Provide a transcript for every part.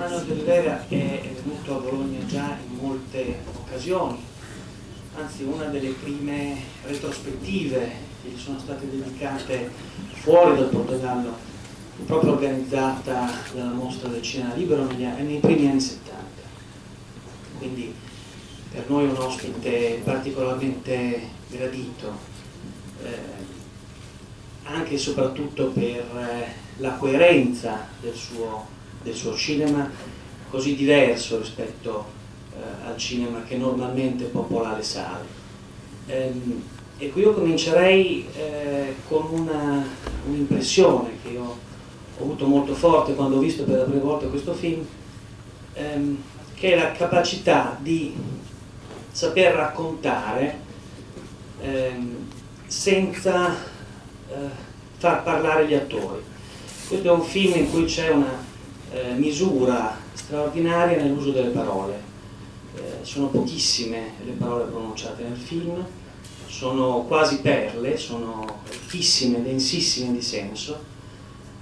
Manuel de Rivera è venuto a Bologna già in molte occasioni, anzi una delle prime retrospettive che gli sono state dedicate fuori dal Portogallo, proprio organizzata dalla mostra del cinema libero nei primi anni 70. Quindi per noi un ospite particolarmente gradito, eh, anche e soprattutto per eh, la coerenza del suo del suo cinema così diverso rispetto eh, al cinema che normalmente popola le sale. Ehm, e qui io comincerei eh, con un'impressione un che io ho avuto molto forte quando ho visto per la prima volta questo film, ehm, che è la capacità di saper raccontare ehm, senza eh, far parlare gli attori. Questo è un film in cui c'è una eh, misura straordinaria nell'uso delle parole. Eh, sono pochissime le parole pronunciate nel film, sono quasi perle, sono ricchissime, densissime di senso,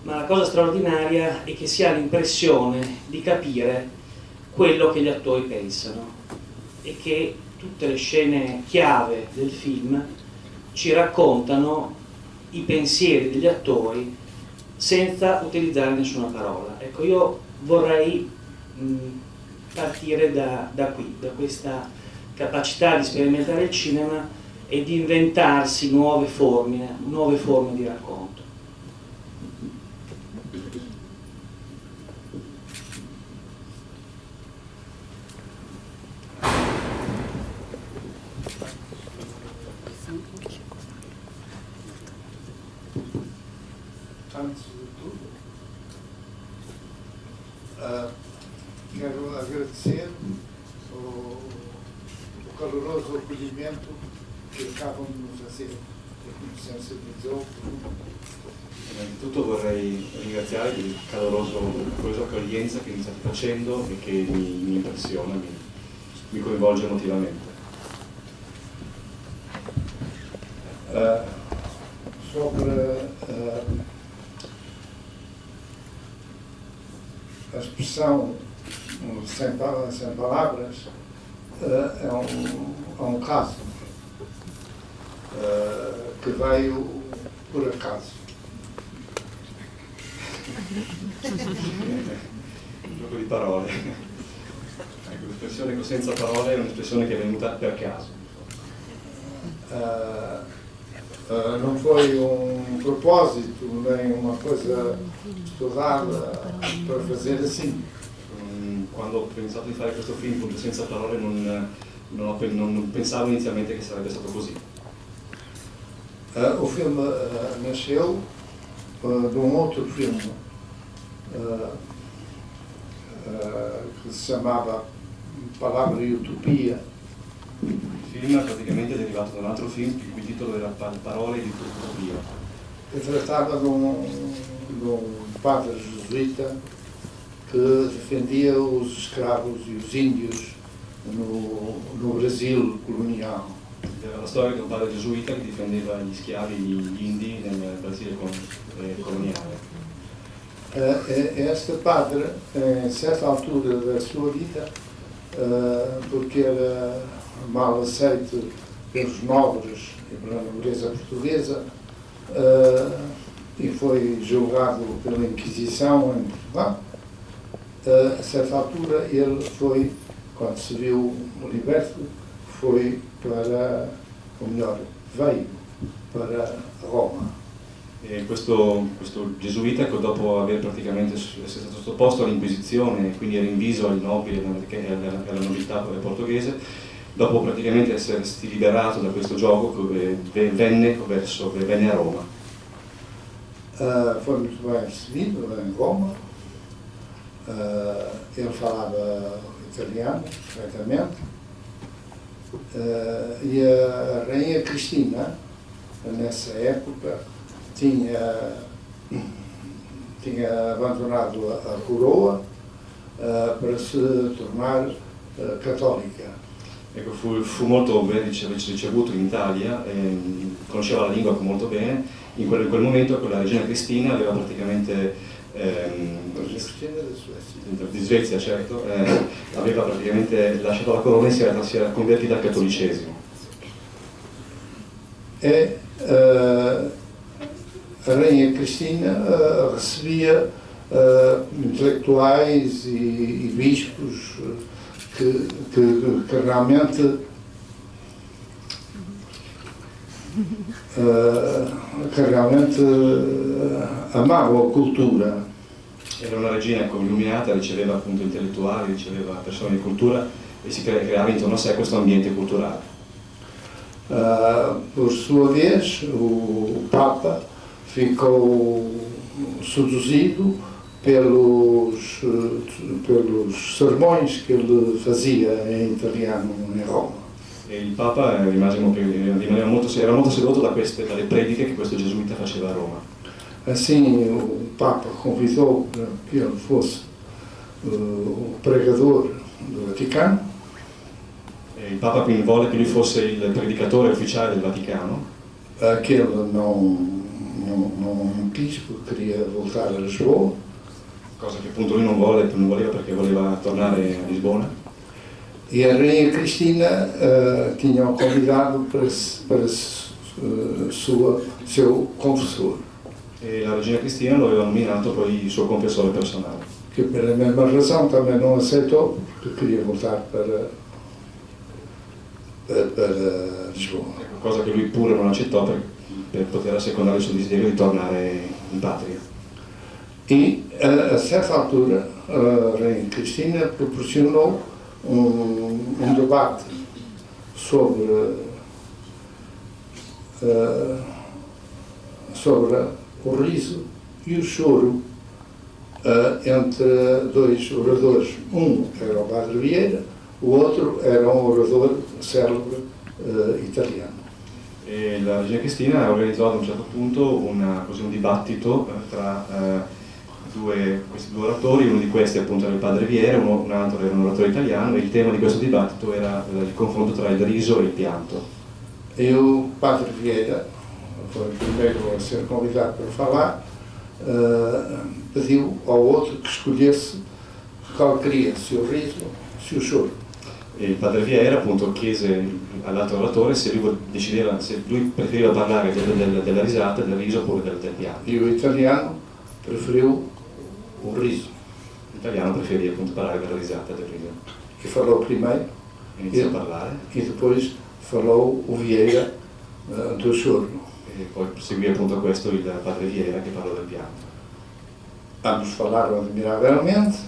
ma la cosa straordinaria è che si ha l'impressione di capire quello che gli attori pensano e che tutte le scene chiave del film ci raccontano i pensieri degli attori senza utilizzare nessuna parola. Ecco, io vorrei mh, partire da, da qui, da questa capacità di sperimentare il cinema e di inventarsi nuove forme, nuove forme di racconto. antes de tudo, uh, quero agradecer o, o, caloroso acolhimento che acabam de nos fazer Zolfo. Innanzitutto vorrei ringraziare per il caloroso, accoglienza che mi state facendo e che mi, mi impressiona, mi, mi coinvolge emotivamente. Uh, sobre uh, a expressão sem, sem palavras uh, é, um, é um caso veio por acaso. Un gioco di parole. Ecco, l'espressione senza parole è un'espressione che è venuta per caso. Uh, uh, não foi um propósito, nem uma coisa estudada para fazer assim. Quando ho pensato di fare questo film, senza parole, non, non, ho, non, pensavo inizialmente che sarebbe stato così. Uh, o filme uh, nasceu uh, de um outro filme que se chamava Palavra e Utopia. Il film praticamente è derivato da un altro film il cui titolo era Parole di Utopia. E trattava de um, de um padre jesuíta que defendia os escravos e os índios no, no Brasil colonial. La storia di un padre gesuita che difendeva gli schiavi gli indi nel Brasile eh, coloniale. Este padre, em certa altura da sua vida, porque era mal aceito pelos nobres e pela nobreza portuguesa, e foi julgado pela Inquisição em Portugal. A certa altura ele foi, quando se viu liberto, foi para, ou melhor, veio para Roma. E questo, questo, gesuita, dopo aver praticamente essere stato sottoposto all'Inquisizione, quindi era inviso ai nobili e alla nobiltà portoghese, dopo praticamente essersi liberato da questo gioco, venne, verso, venne a Roma. Uh, foi muito bem recebido em Roma. Uh, ele falava italiano perfeitamente. Uh, e a Rainha Cristina, nessa época, tinha, tinha abandonado a, coroa para se tornar católica. Ecco, fu, fu, molto ricevuto in Italia, conosceva la lingua molto bene in quel, in quel momento la regina Cristina aveva praticamente di Svezia certo, eh, aveva praticamente lasciato la corona e si era, si era convertita al cattolicesimo. E uh, a Rainha Cristina recebia uh, intelectuais e, e bispos que, que, que realmente che realmente amavo cultura. Era una regina ecco, illuminata, riceveva appunto intellettuali, riceveva persone di cultura e si creava intorno a sé questo ambiente culturale. Uh, por sua vez, o Papa ficou seduzido pelos, pelos sermões que ele fazia em italiano em Roma. E il Papa rimaneva molto, era molto sedotto da queste, dalle prediche che questo gesuita faceva a Roma. Assim, o Papa convidou que ele fosse uh, o pregador do Vaticano. E il Papa volle che lui fosse il predicatore ufficiale del Vaticano. Aquele não, não, não quis, porque queria voltar a Lisboa. Cosa che appunto lui non, volle, non voleva perché voleva tornare a Lisbona. E a Rainha Cristina uh, tinha o convidado para, para uh, sua, seu confessor. E la Regina Cristina lo aveva nominato poi il suo confessore personale. Que pela mesma razão também não aceitou, porque queria voltar para, para, para Lisboa. Ecco, cosa che lui pure non accettò per, per poter assecondare il suo desiderio di tornare in patria. E a, certa altura a Rainha Cristina proporcionou um, um debate sobre, uh, sobre o riso e o choro uh, entre dois oradores. Um era o Padre Vieira, o outro era um orador célebre uh, italiano. E la regina Cristina organizzò ad un certo punto una, così, un dibattito tra due, questi due oratori, uno di questi appunto era il padre Viera, uno, un altro era un oratore italiano e il tema di questo dibattito era il confronto tra il riso e il pianto. E o padre Vieira, foi o primeiro a ser convidado para falar, uh, pediu ao outro que escolhesse qual queria, se o riso, se o choro. E padre Vieira appunto chiese all'altro oratore se lui, decideva, se lui preferiva parlare del, del, della risata, del riso oppure del, del pianto. E o italiano preferiu o riso. L'italiano preferia appunto parlare della risata del riso. E falou primeiro. Iniziò a parlare. E depois falou o Vieira uh, do choro. E poi seguì appunto questo il padre Vieira che parlò del pianto. Ambos falaram admiravelmente.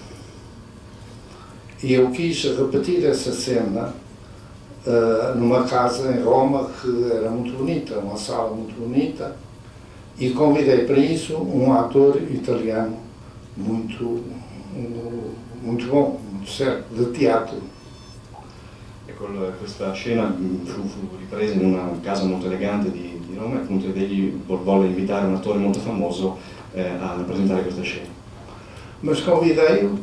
E eu quis repetir essa cena uh, numa casa em Roma que era muito bonita, uma sala muito bonita, e convidei para isso um ator italiano muito, muito bom, muito certo, de teatro. Ecco, questa scena fu, fu, ripresa in una casa molto elegante di, di Roma e appunto egli volle invitare un attore molto famoso eh, a rappresentare questa scena. Mas convidei-o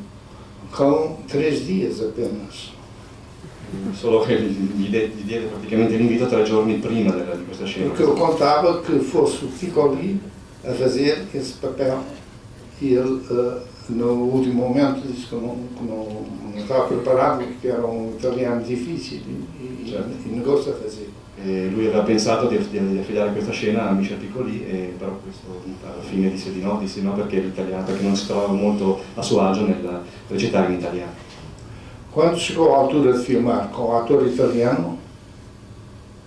com três dias apenas. Solo che gli, gli diede praticamente l'invito tre giorni prima della, di questa scena. Porque eu contava que fosse o Piccoli a fazer esse papel e ele, uh, no último momento, disse que não, que não, não estava preparado, porque era um italiano difícil e, certo. e negou-se a fazer. E lui aveva pensato di, di, di, affidare questa scena a Michel Piccoli, e, però questo alla fine disse di no, disse no perché perché non si trovava molto a suo agio nel recitare in italiano. Quando chegou a altura di filmare con l'attore italiano,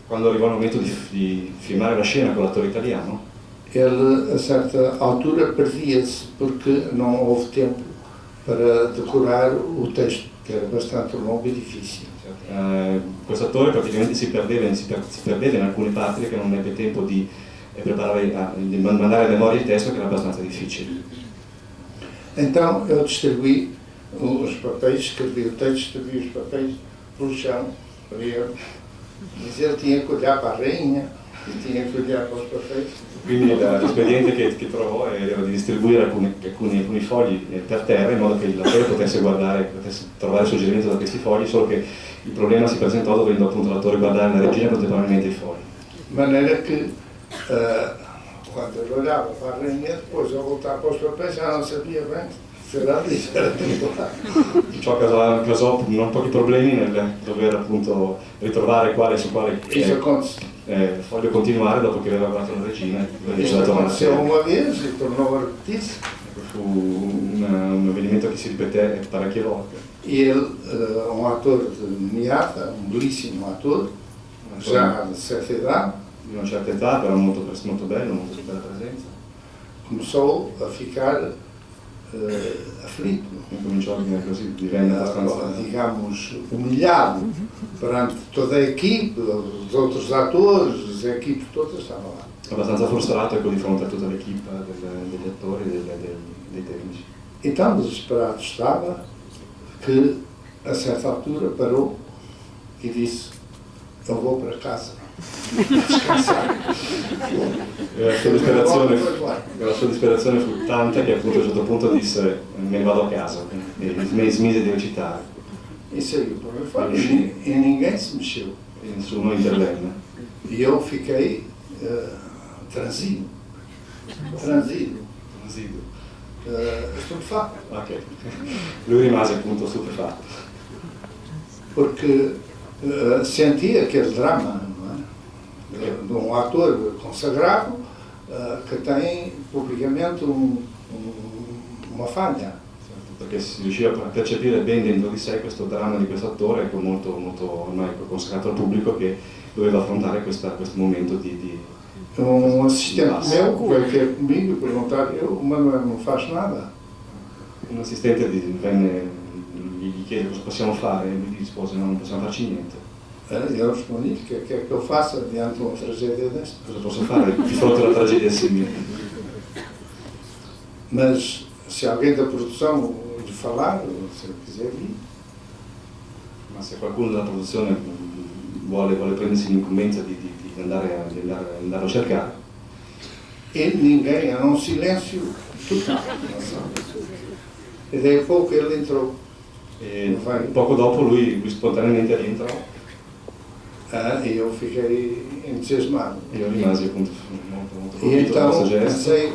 quando arrivò il momento di, di filmare la scena con l'attore italiano, ele a certa altura perdia-se porque não houve tempo para decorar o texto, que era bastante longo e difficile. Uh, questo attore praticamente si perdeva, si, per, si perdeva, in alcune parti perché non ebbe tempo di, eh, preparare, a, di mandare a memoria il testo che era abbastanza difficile. Então eu distribuí os papéis, escrevi o texto, distribuí os papéis pelo chão para ele. Mas ele tinha que olhar para a rainha Quindi l'espediente che, che, trovò era di distribuire alcuni, alcuni, alcuni, fogli per terra in modo che l'attore potesse guardare, potesse trovare suggerimento da questi fogli, solo che il problema si presentò dovendo appunto l'attore guardare la regina contemporaneamente i fogli. De maneira che uh, quando a depois ao voltar para os papéis já não sabia bem se tutto là. Ciò causò, causò non pochi problemi nel dover appunto ritrovare quale su quale eh, eh, foglio continuare dopo che aveva guardato la regina c'era tornata a aconteceu sé. uma vez e tornou a repetir-se. Fu un, un avvenimento che si ripeté parecchie volte. E ele, um ator de Miata, um belíssimo ator, já de certa idade, di una certa età, però molto, molto bello, molto bella presenza. começou a ficar eh, aflito, eh, digamos, humilhado perante toda a equipe, os outros atores, a equipe toda estava lá. abbastanza frustrato ecco, di fronte a tutta l'equipe degli attori e dei, tecnici. E tão desesperado estava que, a certa altura, parou e disse: Eu vou para casa. E la sua disperazione, la sua disperazione fu tanta che appunto a un certo punto disse me ne vado a casa e sm- smise di recitare E ninguém se mexeu. e nessuno intervenne. Eu fiquei eh, transido, transido, Residuo. eh, estupefato, Ok. Lui rimase appunto stupefatto. porque eh, sentia drama não é? De, de um ator consagrado eh, que tem publicamente um, um, uma falha. Certo, perché si riusciva a percepire ben dentro di sé questo dramma di questo attore, ecco, molto, molto ormai consacrato al pubblico, che doveva affrontare questa- questo momento di, di- Um assistente meu veio ter comigo perguntar, eu, o Manuel não faz nada. Un assistente venne, gli gli chiede cosa possiamo fare e lui rispose no, non possiamo farci niente. Eh, Eu respondi, o que é que é que eu faça diante de uma tragédia desta? Cosa posso fare di fronte a una tragedia simile? Mas se alguém da produção lhe falar, se ele quiser vir, Ma se qualcuno della produzione mh, vuole, vuole prendersi l'incombenza di, di- di andare, a, di andare- andarlo a cercare, e ninguém, era um silêncio total. E daí a pouco ele entrou. e poco dopo lui, lui spontaneamente rientrò Ah, e eu fiquei entusiasmado. e io rimasi appunto molto, molto E então pensei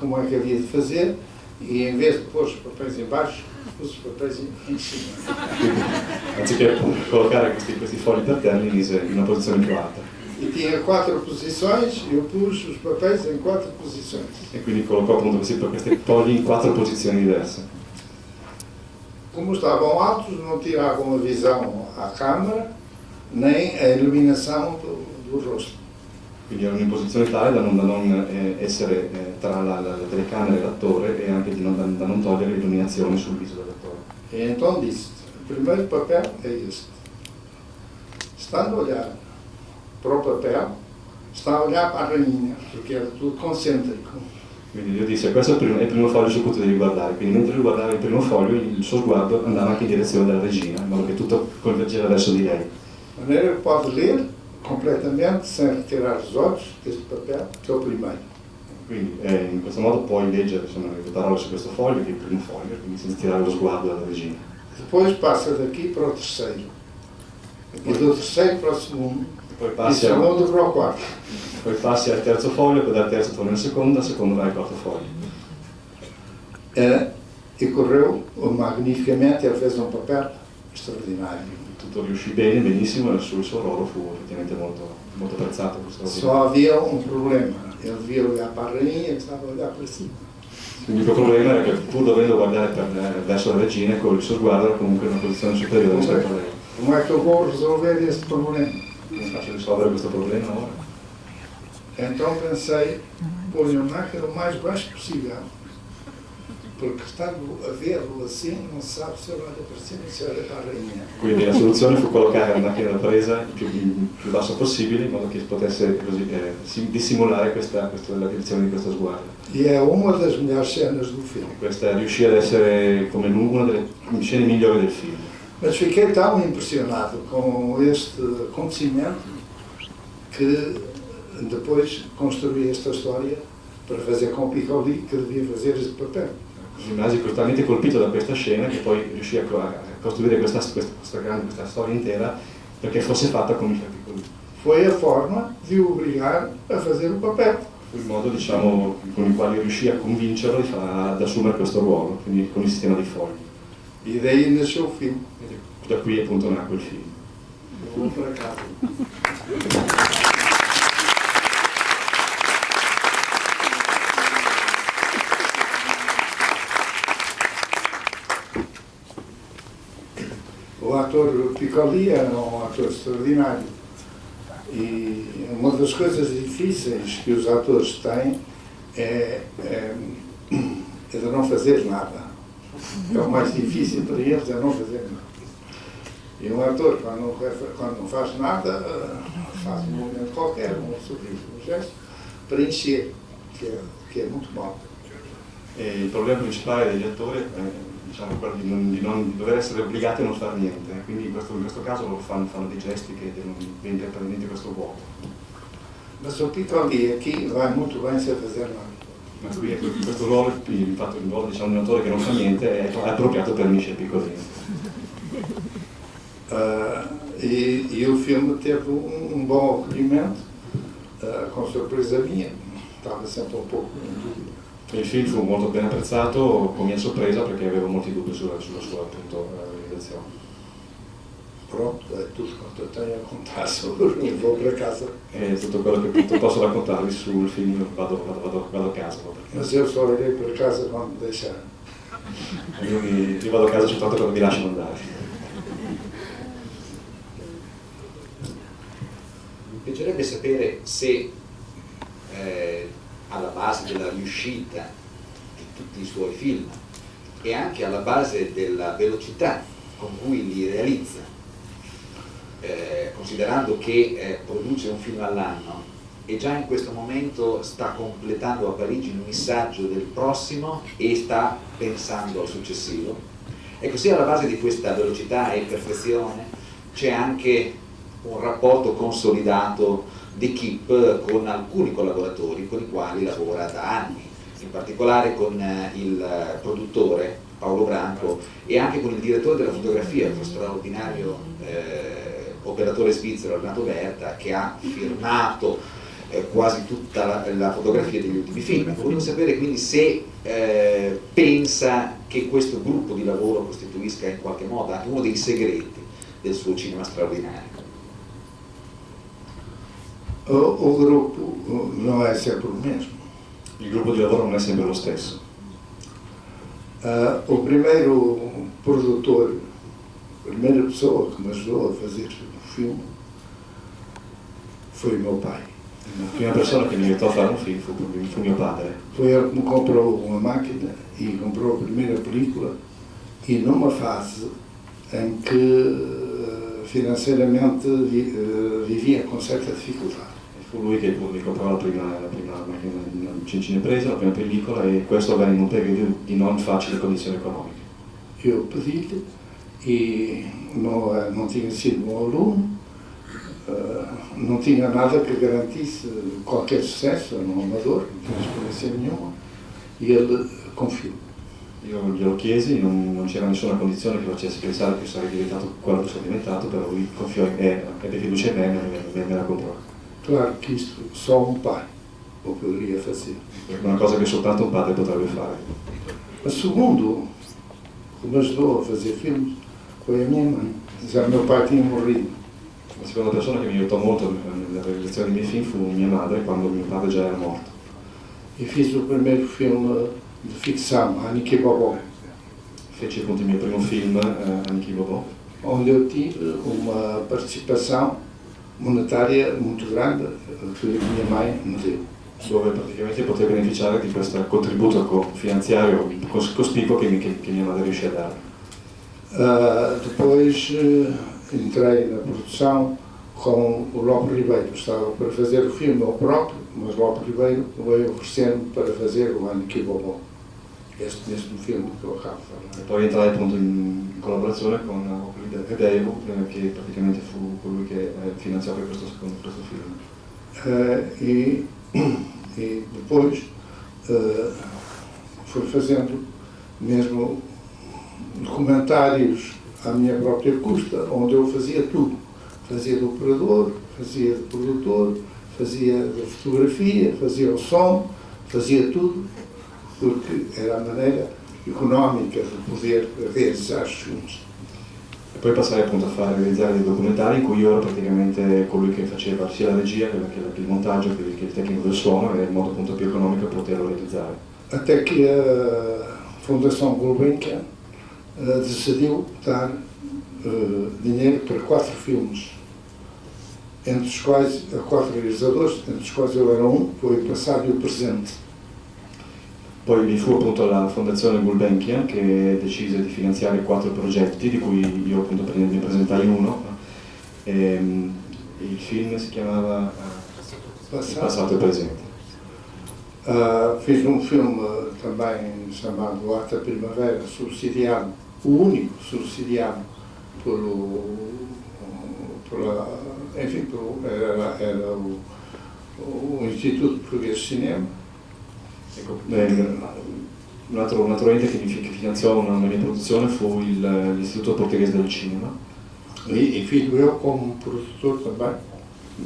como é que havia de fazer e em vez de pôr os papéis em baixo, pus os papéis em, em cima. Anziché collocare questi, questi fogli per terra, mise in una posizione più alta E tinha quatro posições, eu pus os papéis em quatro posições. e quindi collocò appunto questi, questi fogli in quattro posizioni diverse. Como estavam altos, não tiravam a visão à câmara, nem a iluminação do, do rosto. Quindi erano in posizione tale da non, da non, eh, essere eh, tra la, la, telecamera e l'attore e anche di non, da, da non togliere l'illuminazione sul viso dell'attore. E então disse: o primeiro papel é este. Estando a olhar para o papel, está a olhar para a rainha, porque era tudo concêntrico. Quindi io disse, questo è il primo, è il primo foglio su cui tu devi guardare, quindi mentre lui guardava il primo foglio, il suo sguardo andava anche in direzione della regina, in modo che tutto convergeva verso di lei. De maneira que pode ler completamente, sem retirar os olhos deste papel, que é o primeiro. Quindi eh, in questo modo puoi leggere insomma, le parole su questo foglio, che è il primo foglio, quindi senza tirare lo sguardo dalla regina. Depois passa daqui para o terceiro. E do terceiro para o segundo. Poi E passi, a- segundo para o quarto. poi passi al terzo foglio, poi dal terzo torni al secondo, dal secondo vai al quarto foglio. Eh, e correu magnificamente, ele fez um papel extraordinário. Tutto riuscì bene, benissimo, e il suo, il ruolo fu effettivamente molto, molto apprezzato. questo Só havia um problema. Ele devia olhar para a rainha e estava a olhar para cima. L'unico problema era che pur dovendo guardare per, eh, verso la regina, con il suo sguardo era comunque in una posizione superiore rispetto a lei. Como é que eu vou resolver este problema? Come faccio a risolvere questo problema ora? Então pensei, pôr a máquina o mais baixo possível. Porque estando a vê-lo assim, não se sabe se ele olha para cima ou se olha para a rainha. Quindi la soluzione fu collocare presa più, il più basso possibile in modo che potesse così, eh, sim- dissimulare questa, questa- la direzione di questo sguardo. E é uma das melhores cenas do filme. Questa riuscì ad essere come una delle scene migliori del film. Mas fiquei tão impressionado com este acontecimento que depois construí esta história para fazer com o Piccoli que devia fazer este papel. Rimasi talmente colpito da questa scena che poi riuscì a, co- a costruire questa, questa, questa grande questa storia intera perché fosse fatta come il piccoli. Foi a forma de o obrigar a fazer o papel. fu il modo diciamo, con il quale riuscì a convincerlo ad assumere questo ruolo, quindi con il sistema di fogli. E daí nasceu o filme. Da qui appunto nacque il film. Vou para ator Piccoli era um ator extraordinário. E uma das coisas difíceis que os atores têm é, é, é de não fazer nada. É o mais difícil para eles é não fazer nada. E um ator, quando não, quando não faz nada, faz um movimento qualquer, um sorriso, um gesto, para encher, que é, que é muito mal. Il problema principale degli attori è diciamo, quello di non, di, non, dover essere obbligati a non fare niente, quindi in questo, in questo caso fanno, fanno, dei gesti che diventano praticamente questo vuoto. Ma La sorpresa è chi va molto bene se preservare. Ma qui questo ruolo, infatti il ruolo diciamo, di un autore che non fa niente è appropriato per Misce Piccolini. Uh, eh, il film teve un buon accoglimento, uh, eh, con sorpresa mia, stava sempre un po' in dubbio. Il film fu molto ben apprezzato, con mia sorpresa perché avevo molti dubbi sulla, sulla sua appunto, realizzazione. Pronto, è tutto quanto tenho a contar sobre vou para casa. È tutto quello che appunto, posso raccontarvi sul film, vado, vado, vado, vado a casa. Perché... Mas eu só irei para casa quando deixar. Io, mi, io vado a casa soltanto quando mi lasciano andare. Mi piacerebbe sapere se eh, alla base della riuscita di tutti i suoi film e anche alla base della velocità con cui li realizza, eh, considerando che eh, produce un film all'anno e già in questo momento sta completando a Parigi il missaggio del prossimo e sta pensando al successivo. Ecco, sia alla base di questa velocità e perfezione c'è anche un rapporto consolidato d'equipe con alcuni collaboratori con i quali lavora da anni, in particolare con il produttore Paolo Branco e anche con il direttore della fotografia, il straordinario eh, operatore svizzero Renato Berta che ha firmato eh, quasi tutta la, la, fotografia degli ultimi film. Volevo sapere quindi se eh, pensa che questo gruppo di lavoro costituisca in qualche modo anche uno dei segreti del suo cinema straordinario. O, o grupo não é sempre o mesmo. Il gruppo di lavoro non è sempre lo stesso. Uh, o primeiro produtor, a primeira pessoa que me ajudou a fazer o filme foi o meu pai. La prima persona che mi aiutò a fare un film fu, fu mio padre. Foi ele que me comprou uma máquina e comprou a primeira película e numa fase em que financeiramente vivia com certa dificuldade. Fu lui che comprò la prima, la prima macchina cinepresa, la prima pellicola e questo avvenne in un periodo di non facili condizioni economiche. Eu pedi-lhe e não, não tinha sido um aluno, não tinha nada que garantisse qualquer sucesso, era um amador, não tinha experiência nenhuma, e ele confiou. Io glielo chiesi, non, non c'era nessuna condizione che facesse pensare che sarei diventato quello che sono diventato, però lui confiò in me, ebbe fiducia in me e me, me la comprò. Claro que isto só um pai o poderia fazer. È una cosa che soltanto un padre potrebbe fare. Mas segundo, que me ajudou a fazer filmes foi a minha mãe. Já meu pai tinha morrido. La seconda persona che mi aiutò molto nella realizzazione dei miei film fu mia madre quando mio padre già era morto. E fiz o primeiro filme de ficção, Aniki Bobó, Feci appunto il mio primo film, Aniki Bobo, onde eu tive uma participação monetária muito grande que a minha mãe me deu. dove praticamente potevo beneficiare di questo contributo co- finanziario cos- cospicuo che, mi- che- che mia madre riuscì a dare. Ah, depois eh, entrei na produção com o Lope Ribeiro. Estava para fazer o filme eu próprio, mas Lope Ribeiro veio oferecer-me para fazer o Aniki Bobó. Este mesmo filme que eu acabo de E poi entrai appunto in collaborazione con Hedeo, che praticamente fu colui che eh, finanziò per questo, secondo, questo film. Ah, e, e depois ah, fui fazendo mesmo documentários à minha própria custa, onde eu fazia tudo. Fazia de operador, fazia de produtor, fazia a fotografia, fazia o som, fazia tudo, porque era a maneira económica de poder realizzare os filmes. E poi passai appunto a fare realizzare dei documentari in cui io ero praticamente colui che faceva sia la regia che, il montaggio che, che il tecnico del suono e il modo appunto più economico per poterlo realizzare. Até que a Fundação Gulbenkian uh, decidiu dar uh, dinheiro para quatro filmes, entre os quais, a quatro realizadores, entre os quais eu era um, foi o passado e o presente. Poi vi fu appunto la fondazione Gulbenkian che decise di finanziare quattro progetti, di cui io appunto ne presentai uno. E, il film si chiamava Il passato e presente. Uh, fiz um filme também chamado Arte Primavera, subsidiado, o único subsidiado pelo, pela, enfim, pelo, era, era o, o Instituto Português de Cinema Ecco, eh, un, altro, un altro ente che, che finanziò una, una, mia produzione fu l'Istituto Portoghese del Cinema. E, e eu como produtor também.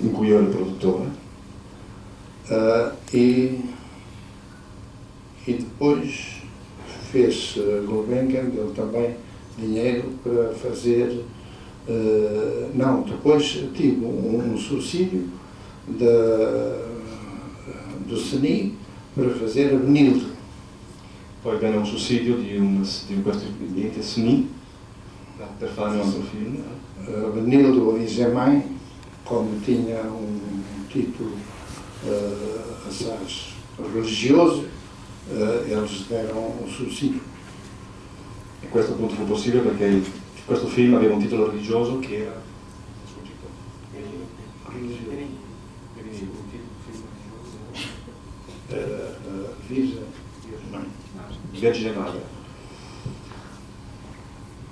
In cui io ero il produttore. Uh, e, e depois fez Gulbenkian, deu também dinheiro para fazer. Uh, não, depois tive um, um subsídio da, do CENI per fazer a Benilde. Poi venne un sussidio di, un, di questo ente SNI per fare un altro film. Uh, Benilde Orize Mãe, come tinha um título uh, assaz religioso, uh, eles deram un sussidio. E questo appunto fu possibile perché il, questo film aveva un titolo religioso che era Virgem Vergine Madre.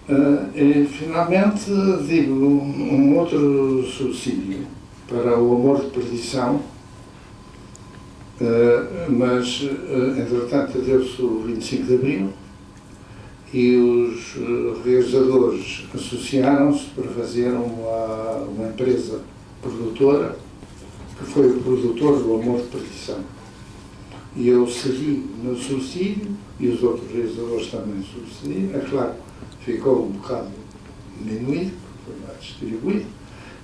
Uh, e finalmente digo um outro subsídio para o amor de perdição, uh, mas uh, entretanto deu-se o 25 de Abril e os realizadores associaram-se para fazer uma, uma empresa produtora que foi o produtor do Amor de Perdição. E eu cedi no subsídio e os outros realizadores também subsidiam. É claro, ficou um bocado diminuído, foi mais distribuído,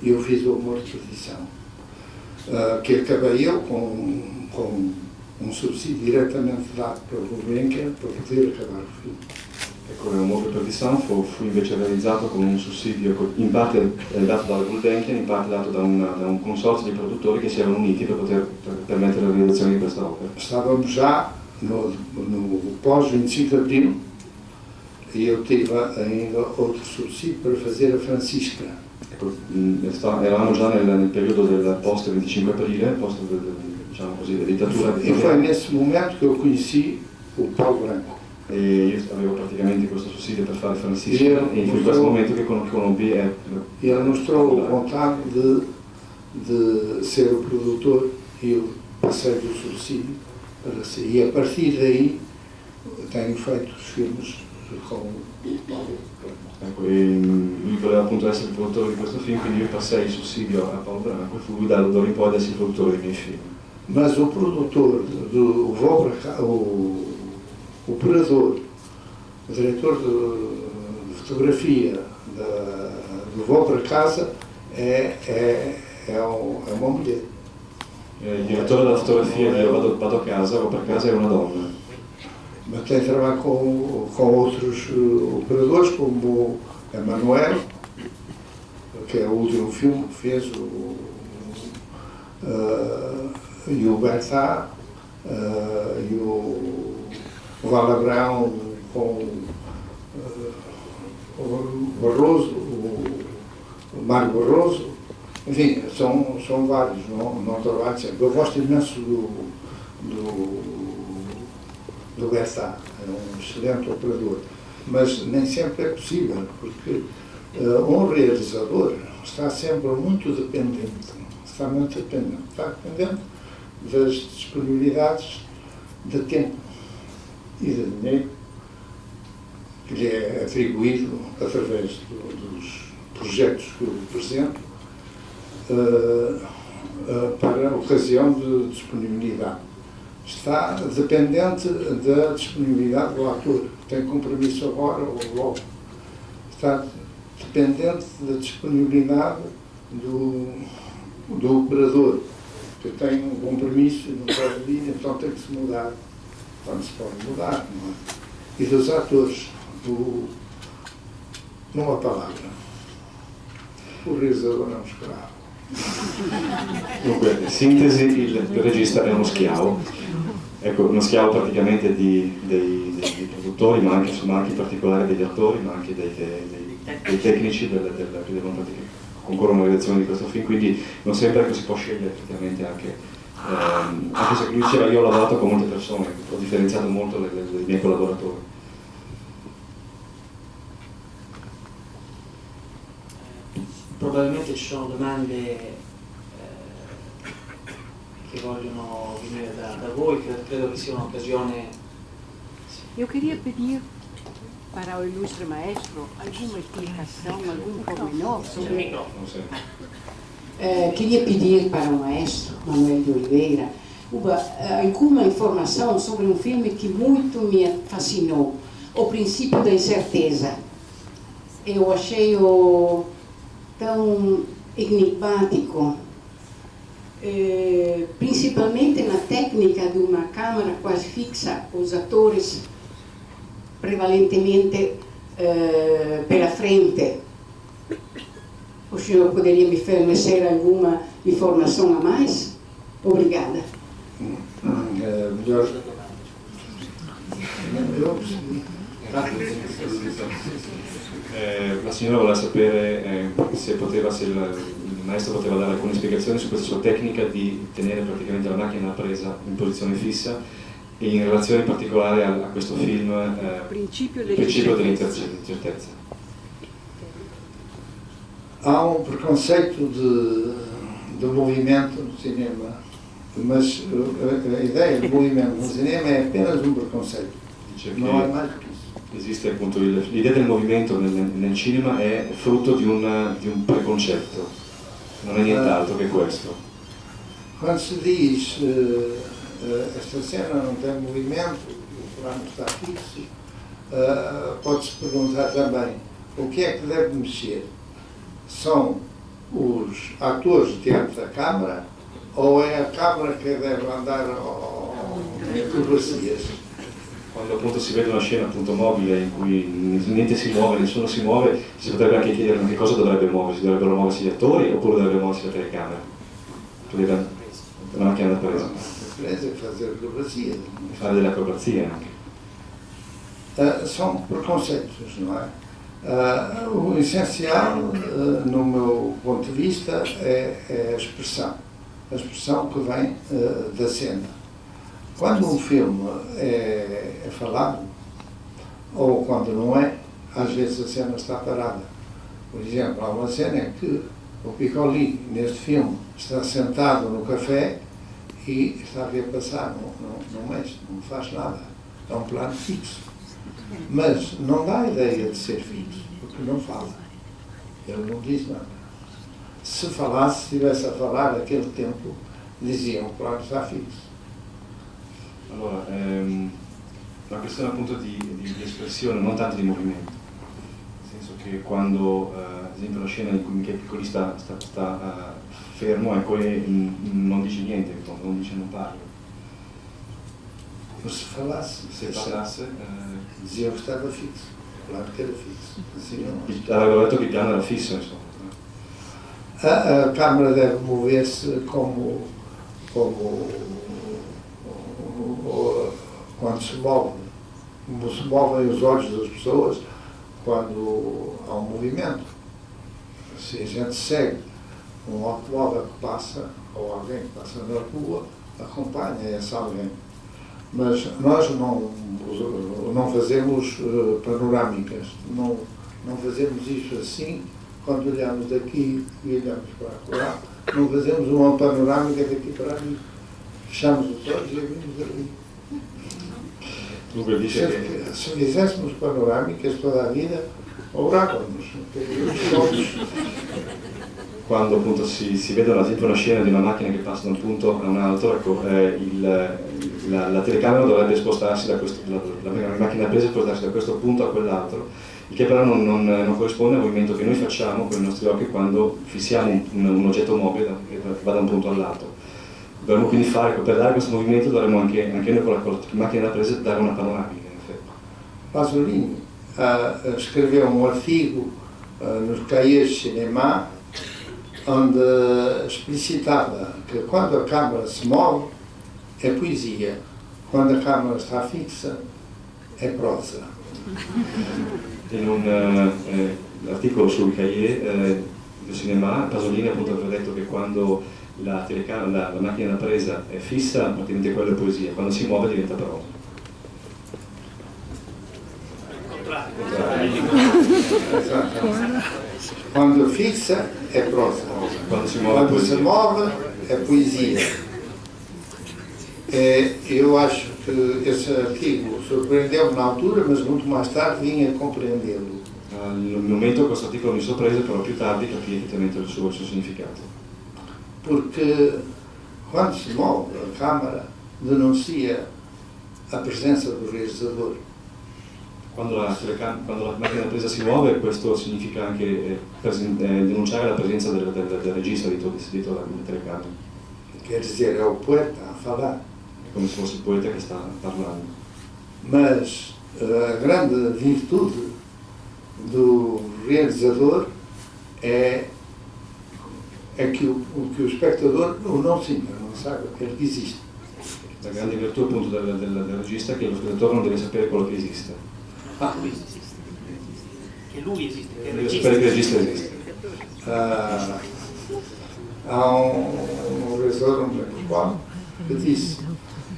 e eu fiz o Amor de Perdição, uh, que acabei eu com, com um subsídio diretamente dado pelo Gulbenkian para poder acabar o filme. Ecco, Amore per Perdição fu, fu, invece realizzato con un sussidio in parte dato dalla Gulbenkian, in parte dato da, una, da, un consorzio di produttori che si erano uniti per poter per permettere la realizzazione di questa opera. Stavamo già no, no pós-25 de Abril e eu tive ainda outro subsídio para fazer a Francisca. Ecco, eravamo già nel, nel periodo del post 25 aprile, post diciamo così, della dittatura. E foi nesse momento que eu conheci o Paulo Branco. E io avevo praticamente questo sussidio per fare Francisco e, in questo momento che conobbi e ele mostrou vontade de, de ser o produtor e eu passei do subsídio para ser. E a partir daí tenho feito os filmes com o Paulo Ecco, e lui voleva appunto essere il produttore di questo film, quindi io passai il sussidio a Paolo Branco e fu lui da d'ora in poi ad essere il produttore dei miei film. Mas o produtor do o operador, o diretor de, de fotografia da, do Voo para Casa é, é, é, um, é uma mulher. Il direttore della fotografia di Vado, Vado a casa, Vado per casa è una donna. Mas tem trabalho com, com outros operadores, como o Emanuel, que é o último filme que fez, o, uh, e o Bertá, uh, e o o Valabrão com uh, o Barroso, o, o Mário Barroso, enfim, são, são vários, não, não trabalho sempre. Eu gosto imenso do, do, do Bessá, é um excelente operador, mas nem sempre é possível, porque uh, um realizador está sempre muito dependente, está muito dependente, está dependente das disponibilidades de tempo e de dinheiro que lhe é atribuído através do, dos projetos que eu apresento. Uh, uh, para ocasião de disponibilidade. Está dependente da disponibilidade do ator. Tem compromisso agora ou logo. Está dependente da disponibilidade do, do operador, que tem um compromisso não pode vir, então tem que se mudar. E dos atores, do, numa palavra, o realizador é um escravo. Dunque, sintesi, il, regista è uno schiavo, ecco, uno schiavo praticamente di, dei, dei, produttori, ma anche, ma anche in particolare degli attori, ma anche dei, dei, dei tecnici del, del, che devono praticamente concorrono alla redazione di questo film, quindi non sempre che si può scegliere effettivamente anche, ehm, anche se lui diceva io ho lavorato con molte persone, ho differenziato molto le, le, i miei collaboratori. probabilmente ci sono domande eh, che vogliono venire da, da voi, credo, credo, che sia un'occasione. Eu queria pedir para o ilustre maestro alguma explicação, algum pormenor sobre. É, queria pedir para o maestro Manuel de Oliveira uma, alguma informação sobre um filme que muito me fascinou, O Princípio da Incerteza. Eu achei-o tão enigmático, eh, principalmente na técnica de uma câmera quase fixa, os atores prevalentemente eh, pela frente. O senhor poderia me fornecer alguma informação a mais? Obrigada. É, melhor. Eu Eh, la signora voleva sapere eh, se, poteva, se il, il, maestro poteva dare alcune spiegazioni su questa sua tecnica di tenere praticamente la macchina presa in posizione fissa e in relazione in particolare a, a questo film eh, Principio dell'incertezza. Há um preconceito de, de movimento no cinema, mas a, a ideia de movimento no cinema é apenas um preconceito. Não é mais que esiste appunto l'idea del movimento nel, nel, cinema è frutto di un, di un, preconcetto, non è nient'altro che questo. Quando si dice uh, uh, esta cena non tem movimento, o plano está fixo, uh, pode-se perguntar também o que é que deve mexer? São os atores diante da câmara ou é a câmara que deve andar em acrobacias? quando appunto si vede una scena appunto mobile in cui niente si muove, nessuno si muove, si potrebbe anche chiedere che cosa dovrebbe muoversi, dovrebbero muoversi gli attori oppure dovrebbe muoversi la telecamera? Cioè la macchina da presa. Fare delle acrobazie anche. Uh, são preconceitos, não é? Uh, o essencial, uh, no meu ponto de vista, é, é, a expressão. A expressão que vem da cena quando um filme é, é falado, ou quando não é, às vezes a cena está parada. Por exemplo, há uma cena que o Piccoli, neste filme, está sentado no café e está a ver passar, não, não, não mexe, não faz nada. É um plano fixo. Mas não dá a ideia de ser fixo, porque não fala. Ele não diz nada. Se falasse, se estivesse a falar naquele tempo, diziam o plano está fixo. Allora, ehm, questione appunto di, di, di, espressione, non tanto di movimento. Nel senso che quando, eh, ad esempio, la scena in cui Michele Piccoli sta, sta, sta uh, fermo ecco, e non dice niente, non dice non parla. Se falasse, se parlasse, eh, dizia che stava fisso, claro che era fisso. Assim, Aveva detto che il piano era fisso, insomma. A, a câmara deve mover-se como, como quando se move, como se movem os olhos das pessoas quando há um movimento. Se a gente segue um automóvel que passa, ou alguém que passa na rua, acompanha esse alguém. Mas nós não, não fazemos uh, panorâmicas, não, não fazemos isso assim, quando olhamos daqui e olhamos para lá, não fazemos uma panorâmica daqui para ali. Fechamos os olhos e vimos ali. Dice che... Se fizéssemos panorâmicas toda a vida, obrávamos. quando appunto si, si vede esempio una scena di una macchina che passa da un punto a un altro, ecco, eh, il, la, la, telecamera dovrebbe spostarsi da questo, la, la, macchina presa spostarsi da questo punto a quell'altro, il che però non, non, non, corrisponde al movimento che noi facciamo con i nostri occhi quando fissiamo un, un, un oggetto mobile che va da un punto all'altro. Dovremmo quindi fare, per dare questo movimento dovremmo anche, anche noi con la, con la macchina presa dare una panoramica in effetti. Pasolini uh, scriveu um artigo uh, nos cahiers cinema onde explicitava que quando a câmara se move é poesia, quando a câmara está fixa è prosa. In un uh, eh, articolo sul cahier eh, del cinema Pasolini appunto aveva detto che quando la, la, la macchina da presa è fissa praticamente quella è poesia, quando si muove diventa prosa. Quando fixa è prosa, quando si muove, quando si muove è poesia. E eu acho que esse artigo surpreendeu-me na altura, mas muito mais tarde vim a compreendê-lo. Al momento questo articolo mi sorprese, però più tardi capì effettivamente il suo, il suo significato. Porque quando se move a câmara denuncia a presença do realizador. Quando la, quando la, macchina presa si muove questo significa anche eh, eh, denunciare la presenza del, del, del regista dietro, dietro la telecamera. Quer dizer, é o poeta a falar. È come se fosse il poeta che sta parlando. Mas a grande virtude do realizador é, é que, o, que o espectador não sinta, não sabe que ele existe. La grande virtù appunto del, del, del regista è che lo spettatore non deve sapere quello che esiste. Ah. Che lui esiste, che il regista, che regista esiste. Uh, há um, um realizador, não lembro qual, que disse,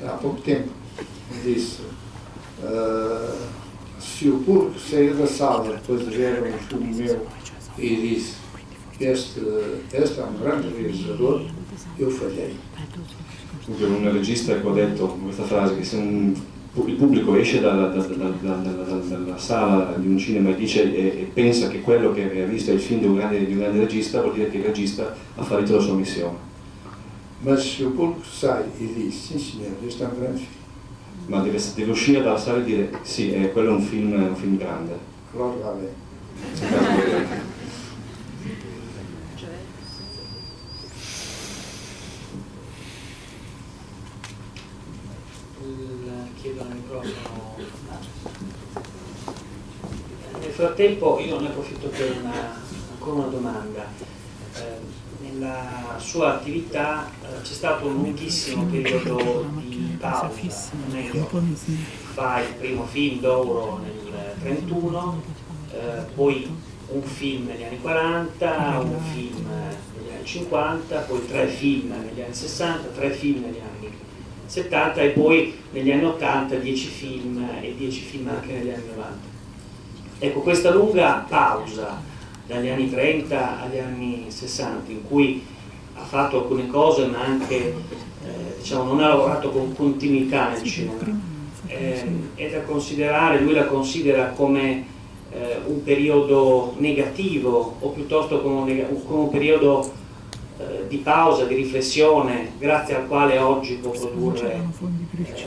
há pouco tempo, disse uh, se o público sair da sala depois de ver um filme meu e disse este, este é um grande realizador, eu falhei. Un regista ecco, ha detto questa frase che se un il pubblico esce dalla, dalla, dalla, dalla, sala di un cinema e, dice, e, e, pensa che quello che ha visto è il film di un, grande, di un grande regista, vuol dire che il regista ha fallito la sua missione. Mas se o público sai e diz, sim senhor, este é um grande film. Ma deve, deve uscire dalla sala e dire, sì, eh, quello è un film, un film grande. Allora va bene. chiedo al microfono. Nel frattempo io ne approfitto per una, ancora una domanda. Nella sua attività eh, c'è stato un lunghissimo periodo di pausa. Fa il primo film d'oro nel 1931, eh, poi un film negli anni 40, un film negli anni 50, poi tre film negli anni 60, tre film negli anni 70 e poi negli anni 80 10 film e 10 film anche negli anni 90. Ecco, questa lunga pausa dagli anni 30 agli anni 60 in cui ha fatto alcune cose ma anche eh, diciamo, non ha lavorato con continuità nel cinema, eh, è da considerare, lui la considera come eh, un periodo negativo o piuttosto come un, come un periodo eh, di pausa, di riflessione, grazie al quale oggi può produrre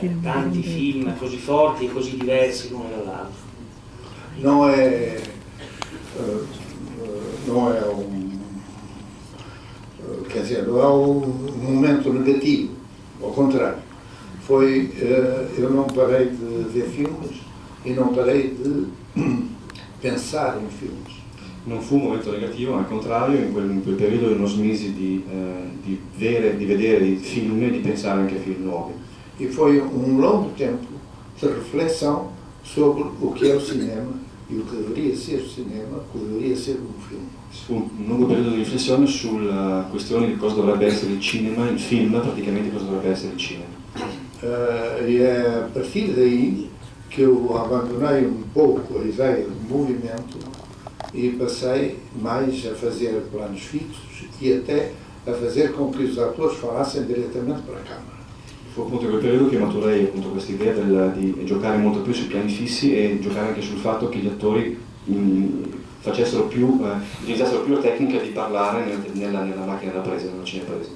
eh, tanti film così forti e così diversi l'uno dall'altro. Non è, uh, non è un, uh, quer dizer, não é um momento negativo, ao contrário. Foi, uh, eu não parei de ver filmes e não parei de pensar em filmes. non fu un momento negativo, al contrario, in quel, in quel periodo non smisi di, eh, di, vere, di, vedere i film e di pensare anche a film nuovi. E foi um longo tempo de reflexão sobre o que é o cinema e o que deveria ser o cinema, o que deveria ser um filme. Un lungo periodo di riflessione sulla questione di cosa dovrebbe essere il cinema, il film praticamente cosa dovrebbe essere il cinema. Uh, e a partir daí que eu abandonei um pouco a ideia do movimento e passei mais a fazer planos fixos e até a fazer com que os atores falassem direttamente para a Câmara. Fu appunto quel periodo che maturai appunto questa idea di giocare molto più sui piani fissi e giocare anche sul fatto che gli attori in, facessero più, eh, utilizzassero più la tecnica di parlare nella, nella macchina da presa, nella cinepresa.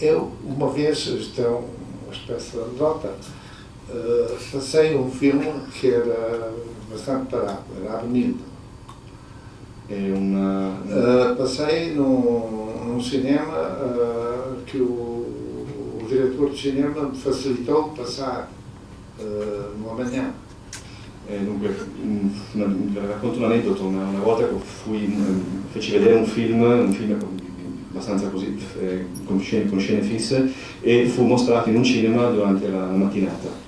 Eu, uma vez, isto é uma espécie de anedota, uh, passei um filme que era bastante parado, era Avenida. É uma... Uh, passei num, num cinema uh, que o, o, diretor de cinema me facilitou passar numa manhã. Eh, dunque, racconto un aneddoto, una, una volta che fui, feci vedere un film, un film abbastanza così, eh, con, scene, con, scene, fisse, e fu mostrato in un cinema durante la, la mattinata.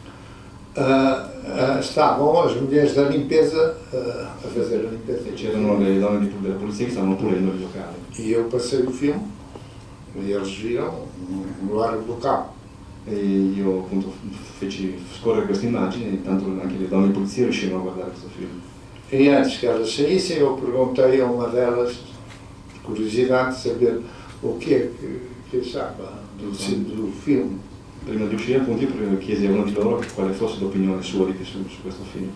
Uh, uh, stavano le mulheres da limpeza uh, a fazer a limpeza. C'erano le donne di, della polizia che stavano pulendo il locale. Io passei o film e eles viram no lar local. E io appunto feci scorrere questa immagine e intanto anche le donne di polizia riuscirono a guardare questo film. E antes que elas saíssem, eu perguntei a uma delas, curiosidade de saber o que é que, achava do, do filme. Prima di uscire appunto io chiesi a uno di loro quale fosse l'opinione sua di, su, su, questo film.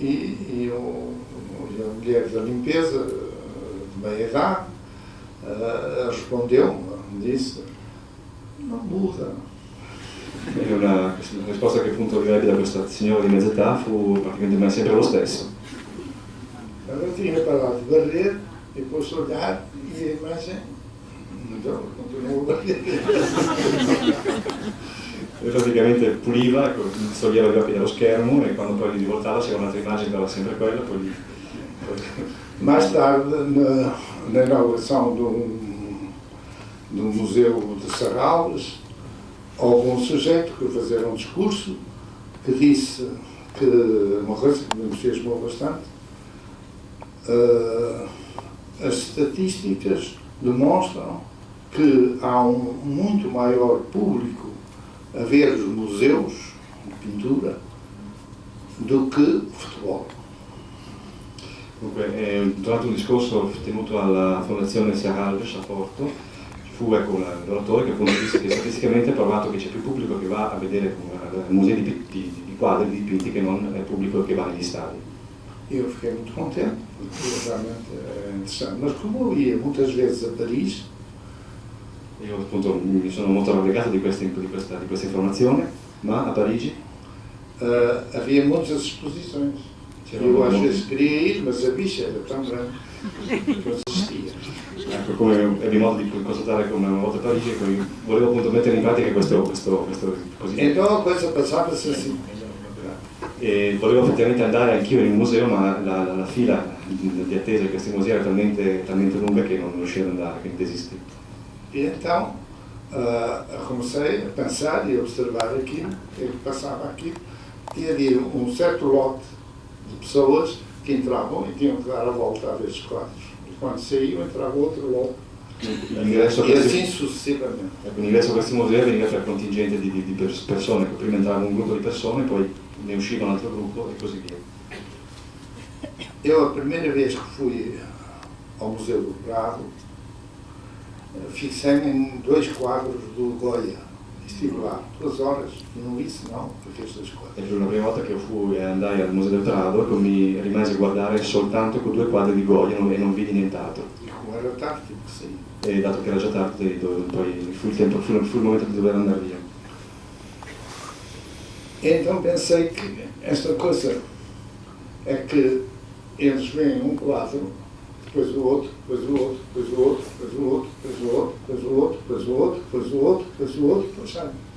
E, e a mulher da limpeza, de meia idade, uh, respondeu, disse, uma burra. Una, la risposta che appunto arrivai da questa signora di mezza età fu praticamente sempre lo stesso. Ela tinha parado de varrer e a olhar e a imagem então, continuou a varrer. E praticamente puliva, ecco, toglieva gli occhi dallo schermo e quando poi li rivoltava c'era un'altra immagine che era sempre quella, poi li... Mais tarde, na, na inauguração do, do Museu de Sarralves, houve um sujeito que fazer um discurso que disse que uma coisa que me entusiasmou bastante, uh, as estatísticas demonstram que há um muito maior público a ver os museus de pintura do que futebol. Dunque, eh, durante un discorso tenuto alla Fondazione Serralves a Porto, fu ecco, l'oratore che appunto disse che statisticamente è provato che c'è più pubblico che va a vedere uh, musei di, di, di quadri, di dipinti, che non è pubblico che va negli stadi. Eu fiquei muito contente, porque realmente é interessante. Mas como eu ia muitas vezes a Paris, io appunto mi sono molto rallegato di questa, di questa, di questa informazione, ma a Parigi uh, havia muitas exposições. Eu às vezes queria ir, mas a bicha era tão Ecco, come ebbi modo di constatare come una volta a Parigi, volevo appunto mettere in pratica questo, questo, questo così. Então a coisa passava-se assim. E volevo effettivamente andare anch'io in un museo, ma la, la, la fila di attesa di questi musei era talmente, talmente lunga che non riuscivo ad andare, quindi desisti. E então uh, comecei a pensar e a observar aquilo, que passava aqui, e havia um certo lote de pessoas que entravam e tinham que dar a volta a ver os quadros. E quando saíam entrava outro lote. E assim successivamente. Ecco, l'ingresso a questi musei veniva per contingente di, di, di persone, prima entrava un gruppo di persone, poi ne usciva un altro gruppo e così via. Eu, a primeira vez que fui ao Museu do Prado, fixei-me em dois quadros do Goya. Estive lá duas horas, non disse no, perché sono. E la prima volta che fui e andai al Museo del Prado mi rimasi a guardare soltanto con due quadri di Goya e non vidi nient'altro. E come era tardi, sì. E dato che era già tardi, poi fu il, tempo, fu, fu il momento di dover andare via. E então pensei que esta coisa é que eles veem um quadro производ, производ, производ, производ, производ, производ, произвod, произвod, произвod, facciamo.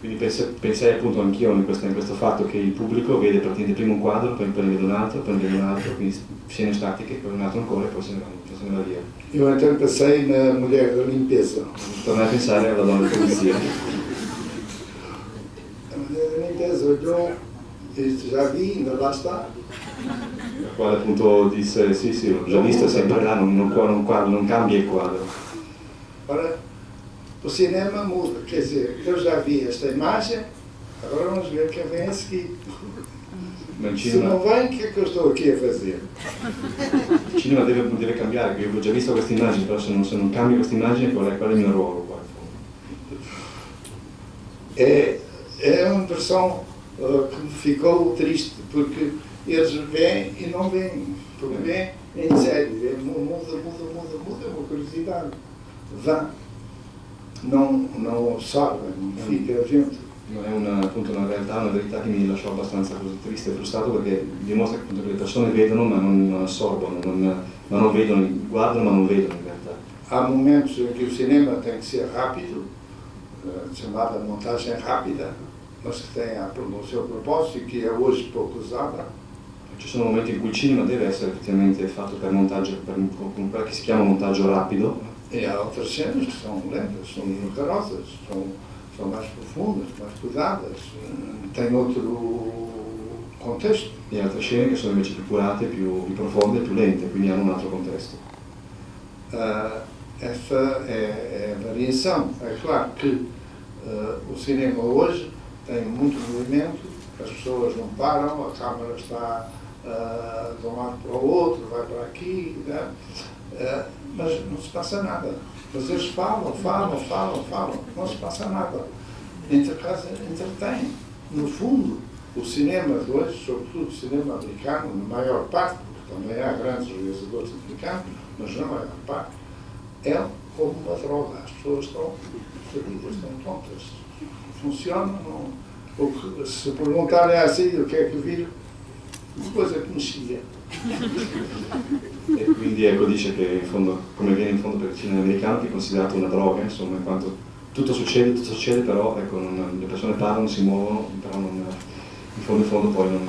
Quindi pensai appunto anch'io in, in, questo fatto che il pubblico vede praticamente prima un quadro, poi, poi ne vede un altro, poi ne vede un altro, quindi scene statiche, poi un altro ancora e poi se ne va, se ne va via. Io intanto pensai in uh, Mulher da Limpeza. Tornai a pensare alla donna di polizia. La Mulher della Limpeza olhou e já vi, ainda lá. Quale appunto disse sì sì, l'ho già visto, è sempre là, non, non, non, non cambia il quadro. Ora, o cinema muda, quer dizer, eu já vi esta imagem, agora vamos ver quem vem a seguir. Se não vem, o que é que eu estou aqui a fazer? Il cinema deve, deve cambiare, io ho già visto questa immagine, però se non, se non cambio questa immagine qual è, qual è il mio ruolo qua? É, é uma impressão uh, que me ficou triste, porque eles vêm e não vêm, porque vêm em série, vêm, muda, muda, muda, muda, é uma curiosidade. Vão, não, não absorvem, non fica gente. Non è una, appunto, una realtà, una verità che mi lasciò abbastanza triste e frustrato perché dimostra che, appunto, che le persone vedono ma non, non assorbono, non, ma non vedono, guardano ma non vedono in realtà. Há momentos em que o cinema tem que ser rápido, uh, chamada montagem rápida, mas que tem o seu propósito que é hoje pouco usada. Ci sono momenti in cui il cinema deve essere effettivamente fatto per montaggio, per, con quello che si chiama montaggio rapido. E há outras cenas que são lentas, são numerosas, são, são mais profundas, mais cuidadas, têm outro contexto. E altre scene che sono invece più curate, più, più profonde, più lente, quindi hanno un altro contesto. Uh, essa é, é, a variação. É claro que uh, o cinema hoje tem muito movimento, as pessoas não param, a câmera está uh, de um lado para o outro, vai para aqui, né? uh, mas não se passa nada. Mas eles falam, falam, falam, falam, não se passa nada. Entretém. No fundo, o cinema de hoje, sobretudo o cinema americano, na maior parte, porque também há grandes realizadores americanos, mas na maior parte, é como uma droga. As pessoas estão feridas, estão tontas. Funciona, não. Se perguntarem assim o que é que viram, coisa que mexia. E quindi ecco dice che in fondo, come viene in fondo per il cinema americano, che è considerato una droga, insomma, in quanto tutto succede, tutto succede, però ecco, non, le persone parlano, si muovono, però non, in fondo in fondo poi non...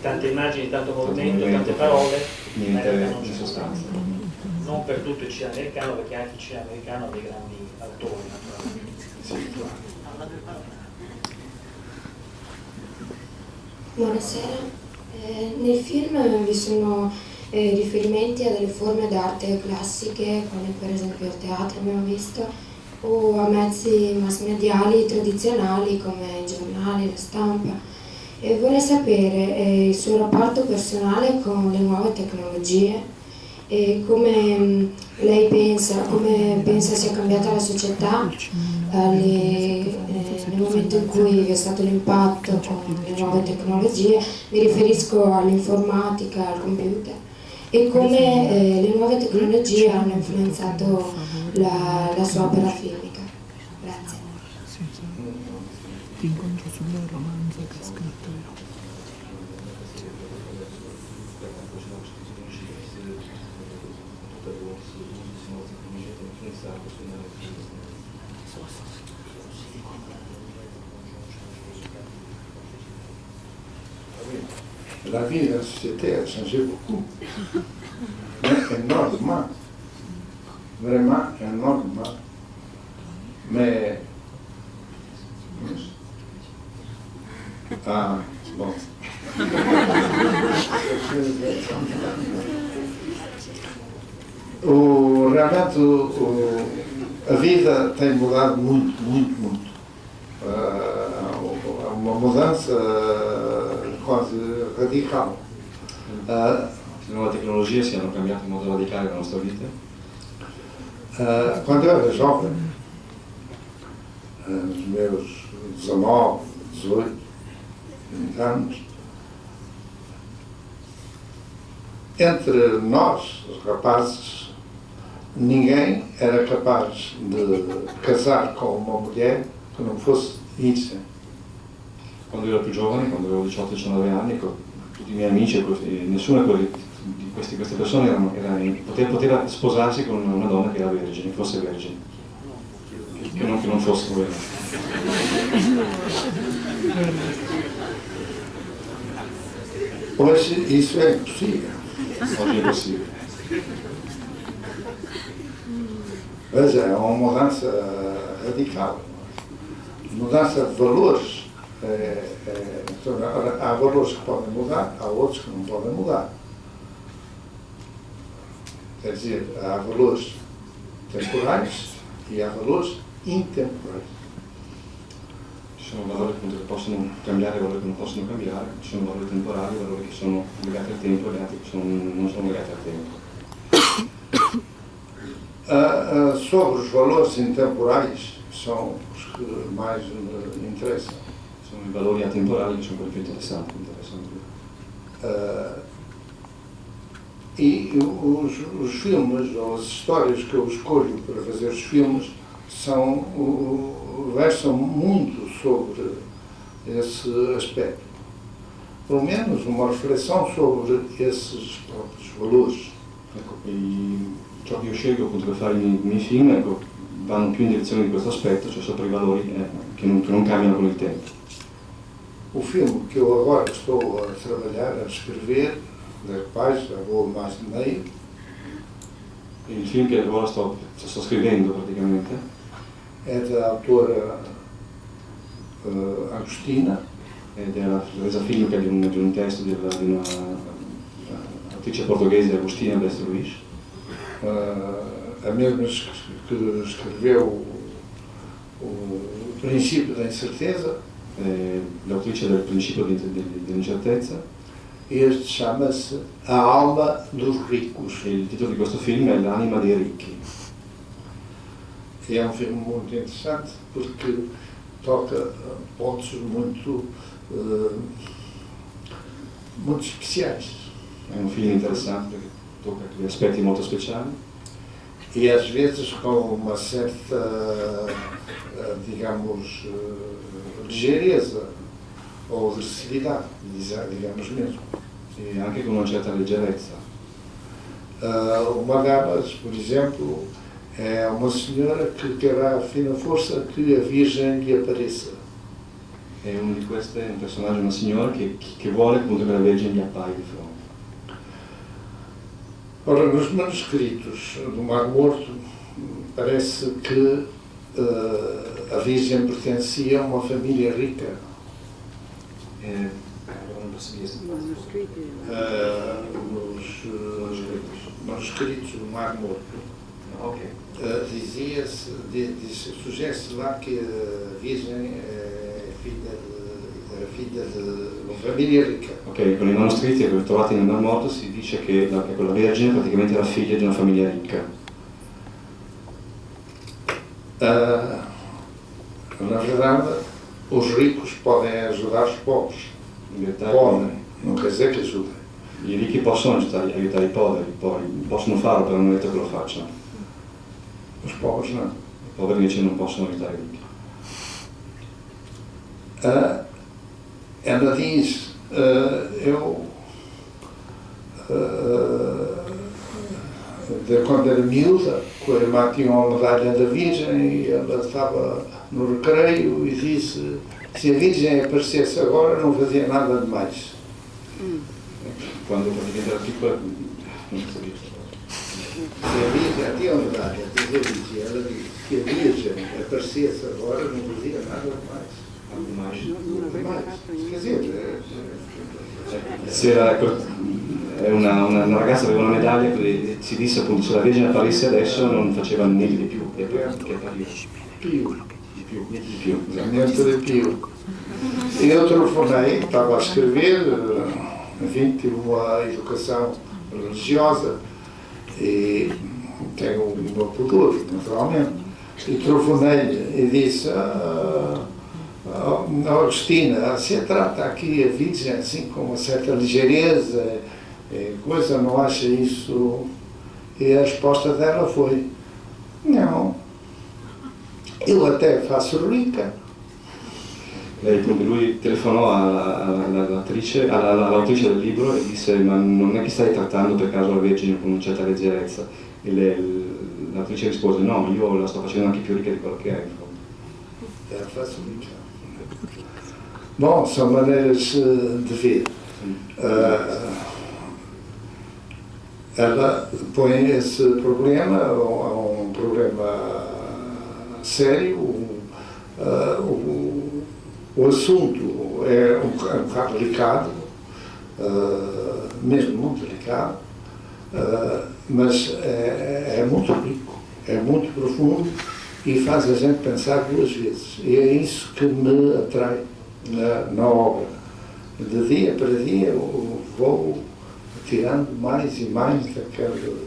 Tante immagini, tanto movimento, tante parole, niente in sostanza. Non per tutto il cinema americano, perché anche il cinema americano ha dei grandi autori, naturalmente. Sì. Buonasera, eh, nel film vi sono eh, riferimenti a delle forme d'arte classiche, come per esempio il teatro abbiamo visto, o a mezzi mass mediali tradizionali come i giornali, la stampa. E vorrei sapere eh, il suo rapporto personale con le nuove tecnologie e come mm, lei pensa, come pensa sia cambiata la società alle, eh, nel momento in cui è stato l'impatto con le nuove tecnologie, mi riferisco all'informatica, al computer e come eh, le nuove tecnologie hanno influenzato la, la sua opera filmica. Société a changé beaucoup. Mais énormément. Vraiment énormément. Mais. Ah, bom. O, realmente o, a vida tem mudado muito, muito, muito. Uh, uma mudança quase radical. Le nuove tecnologie si hanno cambiato in modo radicale la nostra vita? Uh, quando eu era jovem, nos meus 19, 18, 20 anos, entre nós, os rapazes, ninguém era capaz de casar com uma mulher que não fosse Ibsen. Quando ero più giovane, quando avevo 18-19 anni, tutti i miei amici, nessuna di queste, queste persone erano, era, poteva, poteva, sposarsi con una donna che era vergine, fosse vergine, che non, che non fosse vergine. Hoje isso impossível. Oggi è possibile. Veja, é uma mudança radical. Mudança de valores. É, é, há valores que podem mudar, há outros que não podem mudar. Quer dizer, há valores temporais e há valores intemporais. Sono valori appunto, che possono cambiare e valori che non possono cambiare, ci sono valori temporali, valori che sono legati al tempo e altri che sono, non sono legati al tempo. Uh, uh, sobre os valores intemporais, são os que mais me interessam. Sono i valori atemporali che sono quelli più interessanti. interessanti. Uh, e os, os, filmes, ou as histórias que eu escolho para fazer os filmes, são, versam muito sobre esse aspecto. Pelo menos uma reflexão sobre esses próprios valores. Ecco, ciò che io scelgo appunto per fare i miei film ecco, vanno più in direzione di questo aspetto, cioè sopra i valori eh, che, non, che non cambiano con il tempo. O filme que eu agora estou a trabalhar, a escrever, da paz, já vou mais de meio. Il film che ora sto, sto scrivendo praticamente è da autora uh, Agostina. Ed è la resa filmica di un, di un testo di, una, di una uh, autrice portoghese, Agostina Bessa Luís. Uh, a mesma que escreveu o, o Princípio da Incerteza. Eh, l'autrice del Principio dell'Incertezza. Este chama-se A Alma dos Ricos. E il titolo di questo film è L'anima dei ricchi. É um filme muito interessante porque toca pontos muito, uh, muito especiais. È un film interessante perché tocca degli aspetti molto speciali. E às vezes com uma certa, uh, digamos, uh, ligeireza ou agressividade, digamos mesmo. E anche con una certa leggerezza. Uh, o Magabas, por exemplo, é uma senhora que terá a fina força que a Virgem lhe apareça. È uno di questi, un personaggio, una signora che, che vuole appunto che la Vergine gli appaia di fronte. Ora, nos manuscritos do Mar Morto, parece que uh, a Virgem pertencia a uma família rica. Eh, non posso dire uh, nos uh, manuscritos do Mar Morto. Ok. Uh, dizia-se, sugere-se lá que a Virgem é filha de, era filha de uma família ricca. Ok, con i manoscritti che ho trovato nel Mar Morto si dice che la, che la Vergine praticamente era figlia di una famiglia ricca. Uh, na verdade, os ricos podem ajudar os pobres. Podem, non quer dizer che ajudem. i ricchi possono aiutare, aiutare i poveri, poi possono farlo, però non è detto che lo facciano. Os pobres não. I poveri invece non possono aiutare i ricchi. Uh, ela diz, uh, eu, uh, de, quando era miúda, com a irmã tinha uma medalha da Virgem e ela estava no recreio e disse, se a Virgem aparecesse agora não fazia nada de mais. Quando praticamente era piccola, non so dire. Se a Virgem tinha uma medalha, diz a Virgem, ela disse, se a Virgem aparecesse agora não fazia nada de mais. Algo mais. Aveva Mais. Quer dizer, eh, Se era, ecco, è una, una, una ragazza aveva una medaglia e si disse appunto se la Vergine apparisse adesso non faceva niente di più e poi che appariva Pio. di più, niente di più. Niente eu telefonei, estava a escrever, eh, enfim, tive uma educação religiosa e tenho um bom pudor, naturalmente. E telefonei-lhe e disse, ah, ah, Agostina, você trata aqui a Virgem assim com uma certa ligeireza, coisa, não acha isso? E a resposta dela foi, não, eu até faço rica, Lei, lui telefonò alla- alla- alla- alla- all'autrice del libro e disse ma non è che stai trattando per caso la Vergine con una certa leggerezza e l'attrice rispose no, io la sto facendo anche più ricca di quello che è. in fondo. É facilmente. Bom, são maneiras de ver. Ah, ela põe esse problema, é um problema sério, ah, o, o assunto é um, é um bocado delicado, ah, mesmo muito delicado, ah, mas é, é muito rico, é muito profundo e faz a gente pensar duas vezes. E é isso que me atrai na, na obra. De dia para dia vou tirando mais e mais daquele,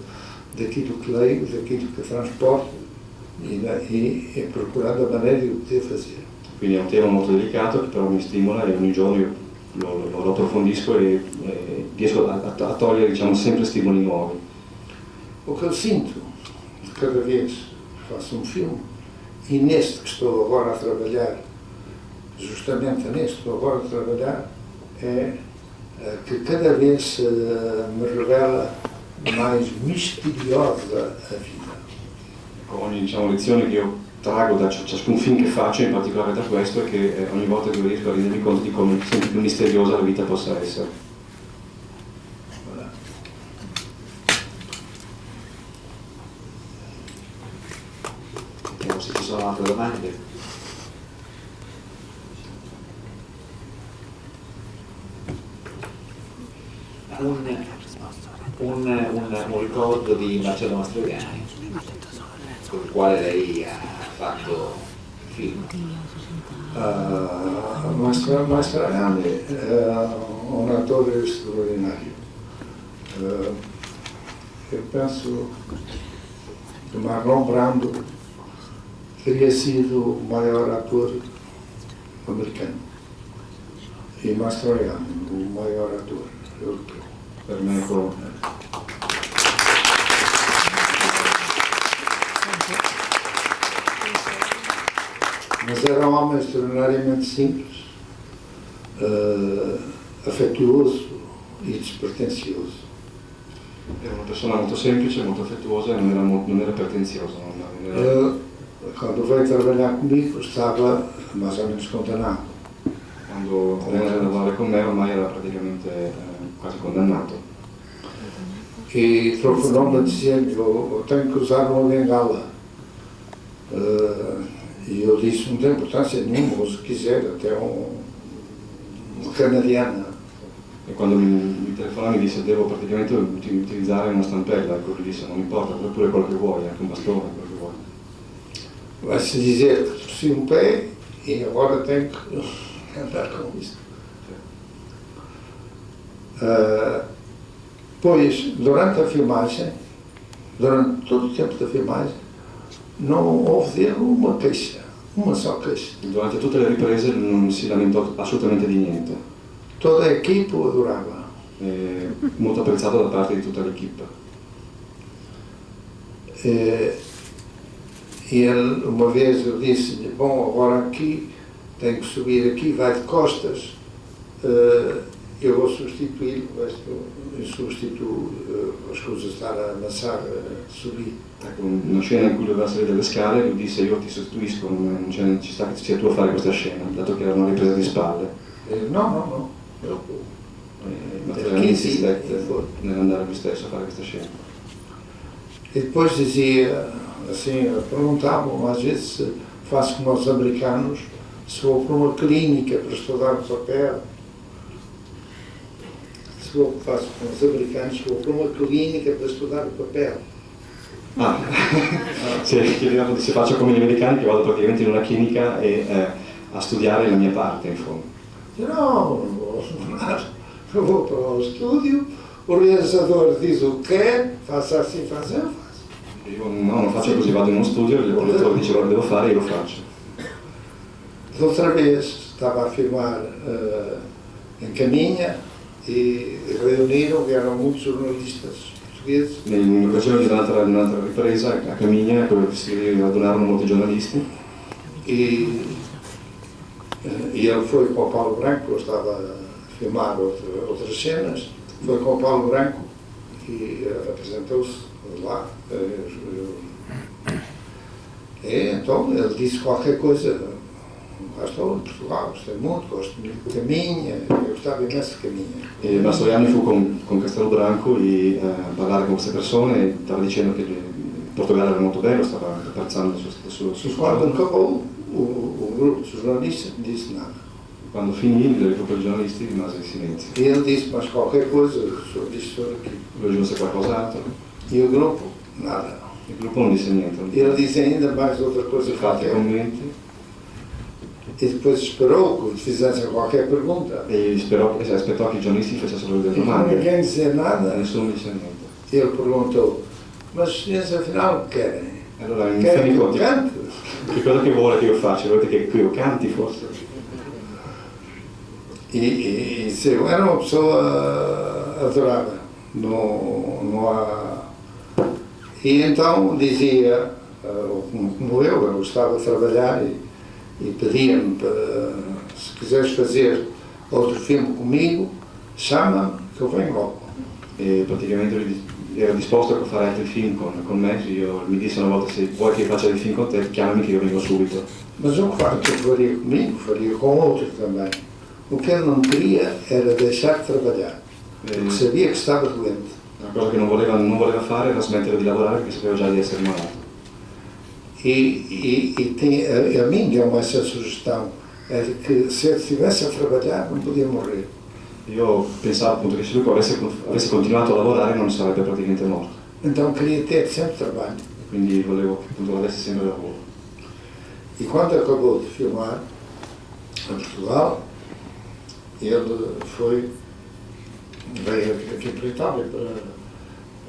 daquilo que leio, daquilo que transporto e, e, e procurando a maneira de o fazer. Quindi è un tema molto delicato che però mi stimola e ogni giorno io lo, lo- lo approfondisco e, e riesco a, a togliere diciamo, sempre stimoli nuovi. O que eu sinto cada vez que faço um filme, e neste que estou agora a trabalhar, justamente neste que estou agora a trabalhar, é que cada vez me revela mais misteriosa a vida. Ogni diciamo, lezione che io trago da ciascun film che faccio, in particolare da questo, è che eh, ogni volta che riesco a rendermi conto di come sempre più misteriosa la vita possa essere. Voilà. Vediamo se ci sono altre domande. Un, un, un, un ricordo di Marcello Mastroianni, con il quale lei ha fatto film. Uh, Mastroianni è un attore straordinario. Uh, eu penso que Marlon Brando teria sido o maior ator americano e Mastroianni o maior ator europeu. Per me Mas era um homem extraordinariamente simples, uh, afetuoso e despretensioso. era una persona molto semplice, molto affettuosa e non era, non era non era- Ele, quando veio trabalhar comigo, estava mais ou menos condenado. quando a lavorare con me ormai era praticamente eh, quasi condannato. E telefonou-me dizendo: eu, eu tenho que usar uma bengala. Uh, e eu disse: não tem importância nenhuma, se quiser, até um, uma canadiana. E quando mi, mi telefonò mi disse devo praticamente uti- utilizzare una stampella, ecco, gli disse non importa, pure quello che vuoi, anche un bastone, quello che vuoi. Vai-se dizer que torci um pé e agora tenho que andar com isto. Ah, pois, durante a filmagem, durante todo o tempo da filmagem, não houve uma queixa, uma só queixa. Durante tutte le riprese non si lamentò assolutamente di niente, Toda a equipe o adorava. e molto apprezzato da parte di tutta l'equipe. Eh, E ele, uma vez eu disse-lhe, bom, agora aqui, tenho que subir aqui, vai de costas, eh, eu vou substituí-lo, mas eu- substituo eh, as coisas estar a amassar, a subir. Ecco, una scena in cui doveva salire delle scale, lui disse io ti sostituisco, non, non c'è- ci sta che sia tu a fare questa scena, dato che era una ripresa di spalle. Eh, não, não, não. Eu, E Mastroianni Chi si- insistette nell'andare lui stesso a fare questa scena. E depois dizia, assim, perguntavam às vezes se faço como os americanos, se vou para uma clínica para estudar o papel. suo, fa un fabbricante suo cromatolini che per studiare il papello. Ah, sì, chiediamo se faccio come gli americani che vado praticamente in una clinica e, eh, a studiare la mia parte in fondo. No, no, però studio, un realizzatore dice che, fa, si fa, se lo fa. Io no, non faccio così, vado in uno studio, il realizzatore dice quello che devo fare e io lo faccio. L'altra vez stavo a firmare eh, in Camigna, reuniram, vieram muitos jornalistas portugueses In occasione di un'altra, un'altra ripresa a Camigna dove si radunarono molti giornalisti e, eh, e ele foi com o Paulo Branco, eu estava a filmar outra, outras cenas, foi com o Paulo Branco e eh, apresentou-se lá. eh, então ele disse qualquer coisa. Estou em Portugal, gostei muito, gosto muito de Caminha, eu gostava imenso de Caminha. e Mastroianni fu con, con Castelbranco e eh, a parlare con queste persone e stava dicendo che il Portogallo era molto bello, stava apprezzando il suo, il suo, il suo quando acabou, o, o grupo de jornalistas não disse nada. Quando finì il gruppo di giornalisti rimase in silenzio. E ele disse, mas qualquer coisa isto, sobre aquilo. Lui aggiunse qualcos'altro, E o grupo, nada. il gruppo non disse niente. E ele disse ainda mais outra coisa qualquer. commenti E depois esperou que lhe fizessem qualquer pergunta. e sperò, e aspettò che i giornalisti facessero delle E como domande. ninguém dizia E nada, nessuno niente. ele perguntou, mas senhores afinal que querem? E allora Querem dei que eu che cosa che vuole che io faccia? Volete che io canti forse? E, e, e disse, eu era uma pessoa adorava. Não, não há... E então dizia, como eu, eu gostava de trabalhar e, e pedia-me para, se quiseres fazer outro filme comigo, chama-me que eu venho logo. E praticamente lui era disposto a fare altri film con, con me, io mi disse una volta se vuoi che faccia dei film con te, chiamami che io vengo subito. Mas o que que faria comigo, faria com outros também. O que ele não queria era deixar de trabalhar, porque sabia que estava doente. Una cosa che non voleva, non voleva fare era smettere di lavorare perché sapeva già di essere malato. E, e, e tem, a, a mim deu-me essa sugestão, era que se ele estivesse a trabalhar não podia morrer. Io pensavo appunto che se lui avesse, avesse continuato a lavorare non sarebbe praticamente morto. Então queria ter sempre trabalho. Quindi volevo appunto avesse sempre lavoro. E quando acabou de filmar em Portugal, ele foi, veio aqui para a Itália, para,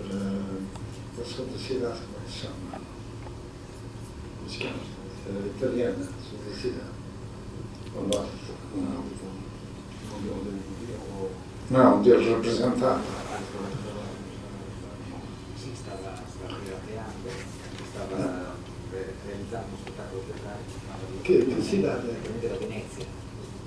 para a segunda cidade, como é que se chama? si chiama? Italiana, sull'università. Allora, no, Dio ci rappresentato. Si stava, stava creando, stava realizzando un spettacolo teatrale che si chiamava Venezia.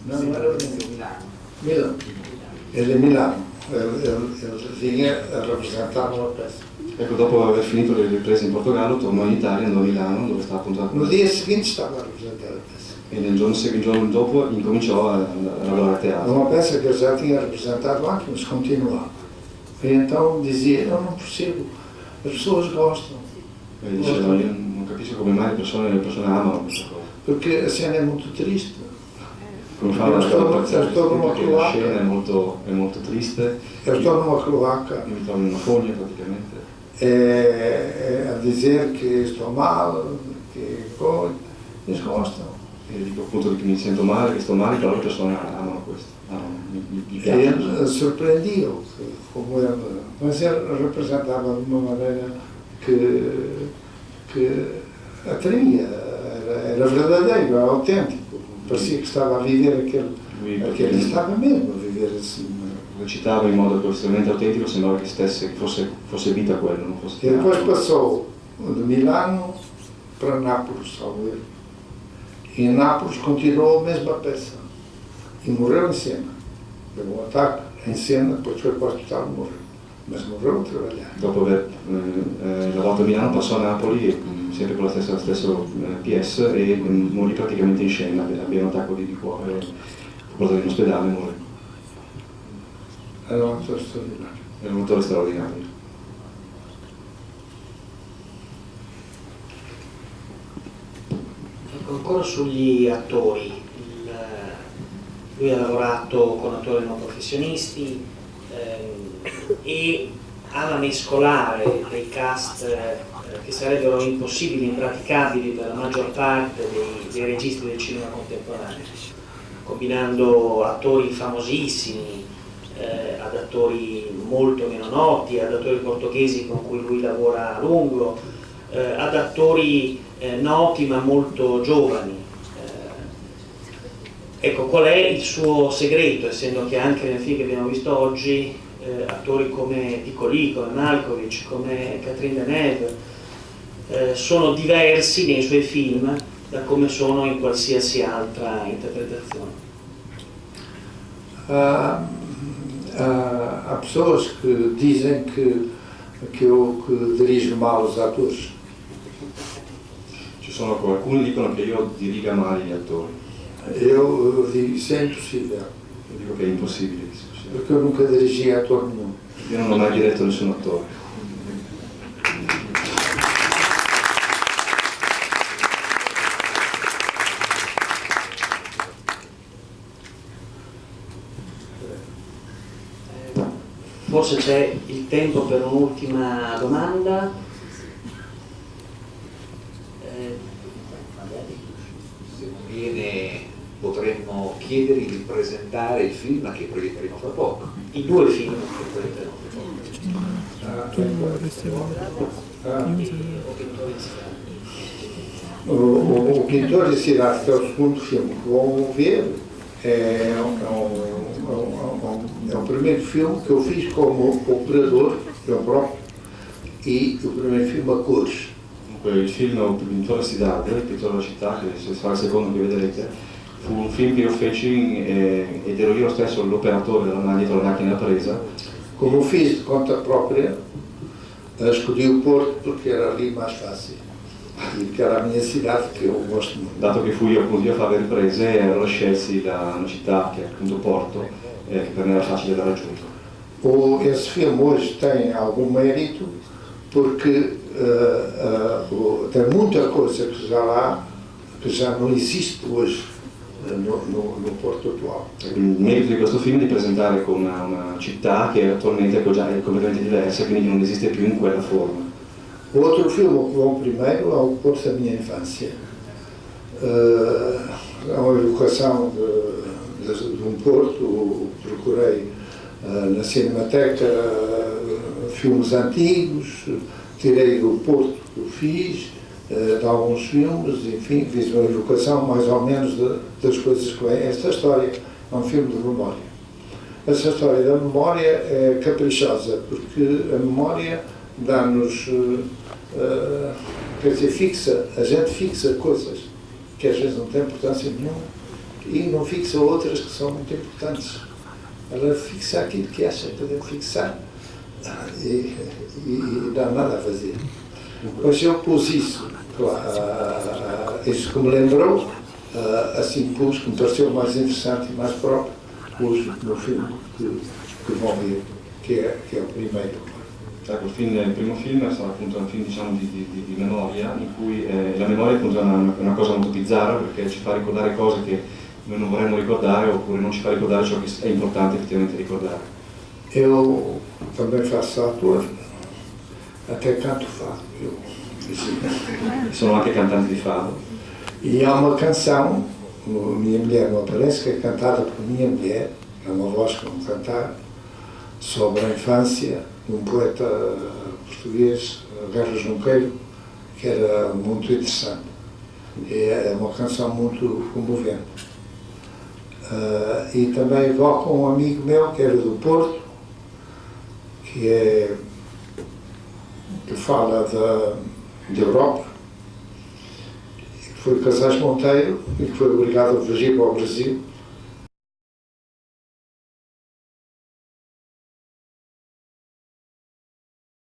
No, non era Venezia, Milano. Milano. Milano. Milano. Milano. Ele, ele, ele vinha a representar uma peça. Ecco, dopo aver finito le riprese in Portogallo, tornò in Italia, andò a Milano, dove stava appunto No dia seguinte estava a representar a peça. e nel giorno, il giorno dopo incominciò a, a lavorare a teatro. uma peça que eu já tinha representado aqui, mas continuava. E então dizia, eu não percebo, as pessoas gostam, E diceva, io non capisco come mai le persone, le persone amano questa cosa. porque a cena é muito triste. cominciamo cioè, a lasciare apprezzare perché la scena è molto, è molto triste. È a cloaca. Io mi trovo in una foglia praticamente. E, a dire che sto male, che cosa, nascosto. E dico appunto che mi sento male, che sto male, che le persone amano questo. Amano, mi, mi, mi. E sorprendio come ma si rappresentava in una maniera che, che attraía, era, era verdadeiro, era autentico perché stava a vivere quel, perché gli stava meglio a vivere sì. lo citava in modo professionalmente autentico sembrava che stesse, fosse, fosse vita quello non fosse e poi passò oh, da Milano per Napoli in eh. Napoli continuò la pezza. E morreu insieme. Per un attacco insieme poi cioè qua ospedale morreu ma morreu a lavorare dopo aver eh, eh lavorato a Milano passò a Napoli e sempre con la stessa, stesso eh, PS, e mm, morì praticamente in scena, aveva un attacco di, di cuore, fu portato in ospedale e morì. Era um ator extraordinário. Era un attore straordinario. Ecco, ancora sugli attori, il, lui ha lavorato con attori non professionisti ehm, e alla mescolare dei cast eh, che sarebbero impossibili, impraticabili per la maggior parte dei, dei registi del cinema contemporaneo, combinando attori famosissimi eh, ad attori molto meno noti, ad attori portoghesi con cui lui lavora a lungo, eh, ad attori eh, noti ma molto giovani. Eh, ecco, qual è il suo segreto, essendo che anche nel film che abbiamo visto oggi eh, attori come Piccoli, come Malkovich, come Catherine Deneuve eh, sono diversi nei suoi film da come sono in qualsiasi altra interpretazione. Há, há, há pessoas que dizem que, que eu que dirijo mal os atores. Ci sono alcuni che dicono che io diriga male gli attori, Eu, eu digo, isso é impossível, io dico che è impossibile che sia così. porque eu nunca dirigi ator nenhum. Io non ho mai diretto nessun attore. Forse c'è il tempo per un'ultima domanda. Eh, viene potremmo chiedergli di presentare il film che proietteremo fra poco. I due film che proietteremo. Ah, O Pintori di Strada. O, Pintor de Cidade, que é o segundo filme que vão ver, é um, é um, é é é o primeiro filme que eu fiz como operador, eu próprio, e o primeiro filme a cores. Il film Il pittore si dà, il pittore della città, che sarà il secondo che vedrete, fu un film che io feci eh, ed ero io stesso l'operatore della dietro la macchina presa. Como fiz de conta própria, eh, escolhi o Porto porque era ali mais fácil. Dato che fui appunto io a fare le riprese, allora scelsi la, una città che è appunto Porto, eh, che per me era facile da raggiungere. O, esse filme hoje tem algum mérito porque eh, eh, o- tem muita coisa que já lá, que já não existe hoje eh, no, no, no Porto atual. Il merito di questo film è di presentare con una, una città che attualmente è completamente diversa, quindi non esiste più in quella forma. O outro filme que vão primeiro é o Porto da minha infância. É uma evocação de, de, de um Porto, procurei eh, na Cinemateca eh, filmes antigos, tirei do Porto que fiz, de alguns filmes, enfim, fiz uma evocação mais ou menos de- das coisas que vêm. Esta história é um filme de memória. Essa história da memória é caprichosa, porque a memória dá-nos, eh, quer dizer, fixa, a gente fixa coisas que às vezes não têm importância nenhuma e não fixa outras que são muito importantes. Ela fixa aquilo que acha que deve fixar e, e, e dá nada a fazer. Mas eu pus isso, claro, ah, ah, isso que me lembrou, ah, assim pus, que me pareceu mais interessante e mais próprio, pus no filme que, que vão ver, que é, que é o primeiro. Ecco, il, film- il primo film sarà appunto un film diciamo, di, di- di- memoria, in cui eh, la memoria è una, una cosa molto bizzarra perché ci fa ricordare cose che noi non vorremmo ricordare oppure non ci fa ricordare ciò che è importante effettivamente ricordare. Eu também faço ator, até canto fado. Sono anche cantante di fado E há uma canção, o Minha Mulher Não Aparece, que é cantada por minha mulher, é uma voz cantar, sobre a infância de um poeta português, Guerra Junqueiro, que era muito interessante. E é uma canção muito comovente. Ah, e também evoca um amigo meu que era do Porto, que é que fala da, da Europa, que foi Casais Monteiro e que foi obrigado a fugir para o Brasil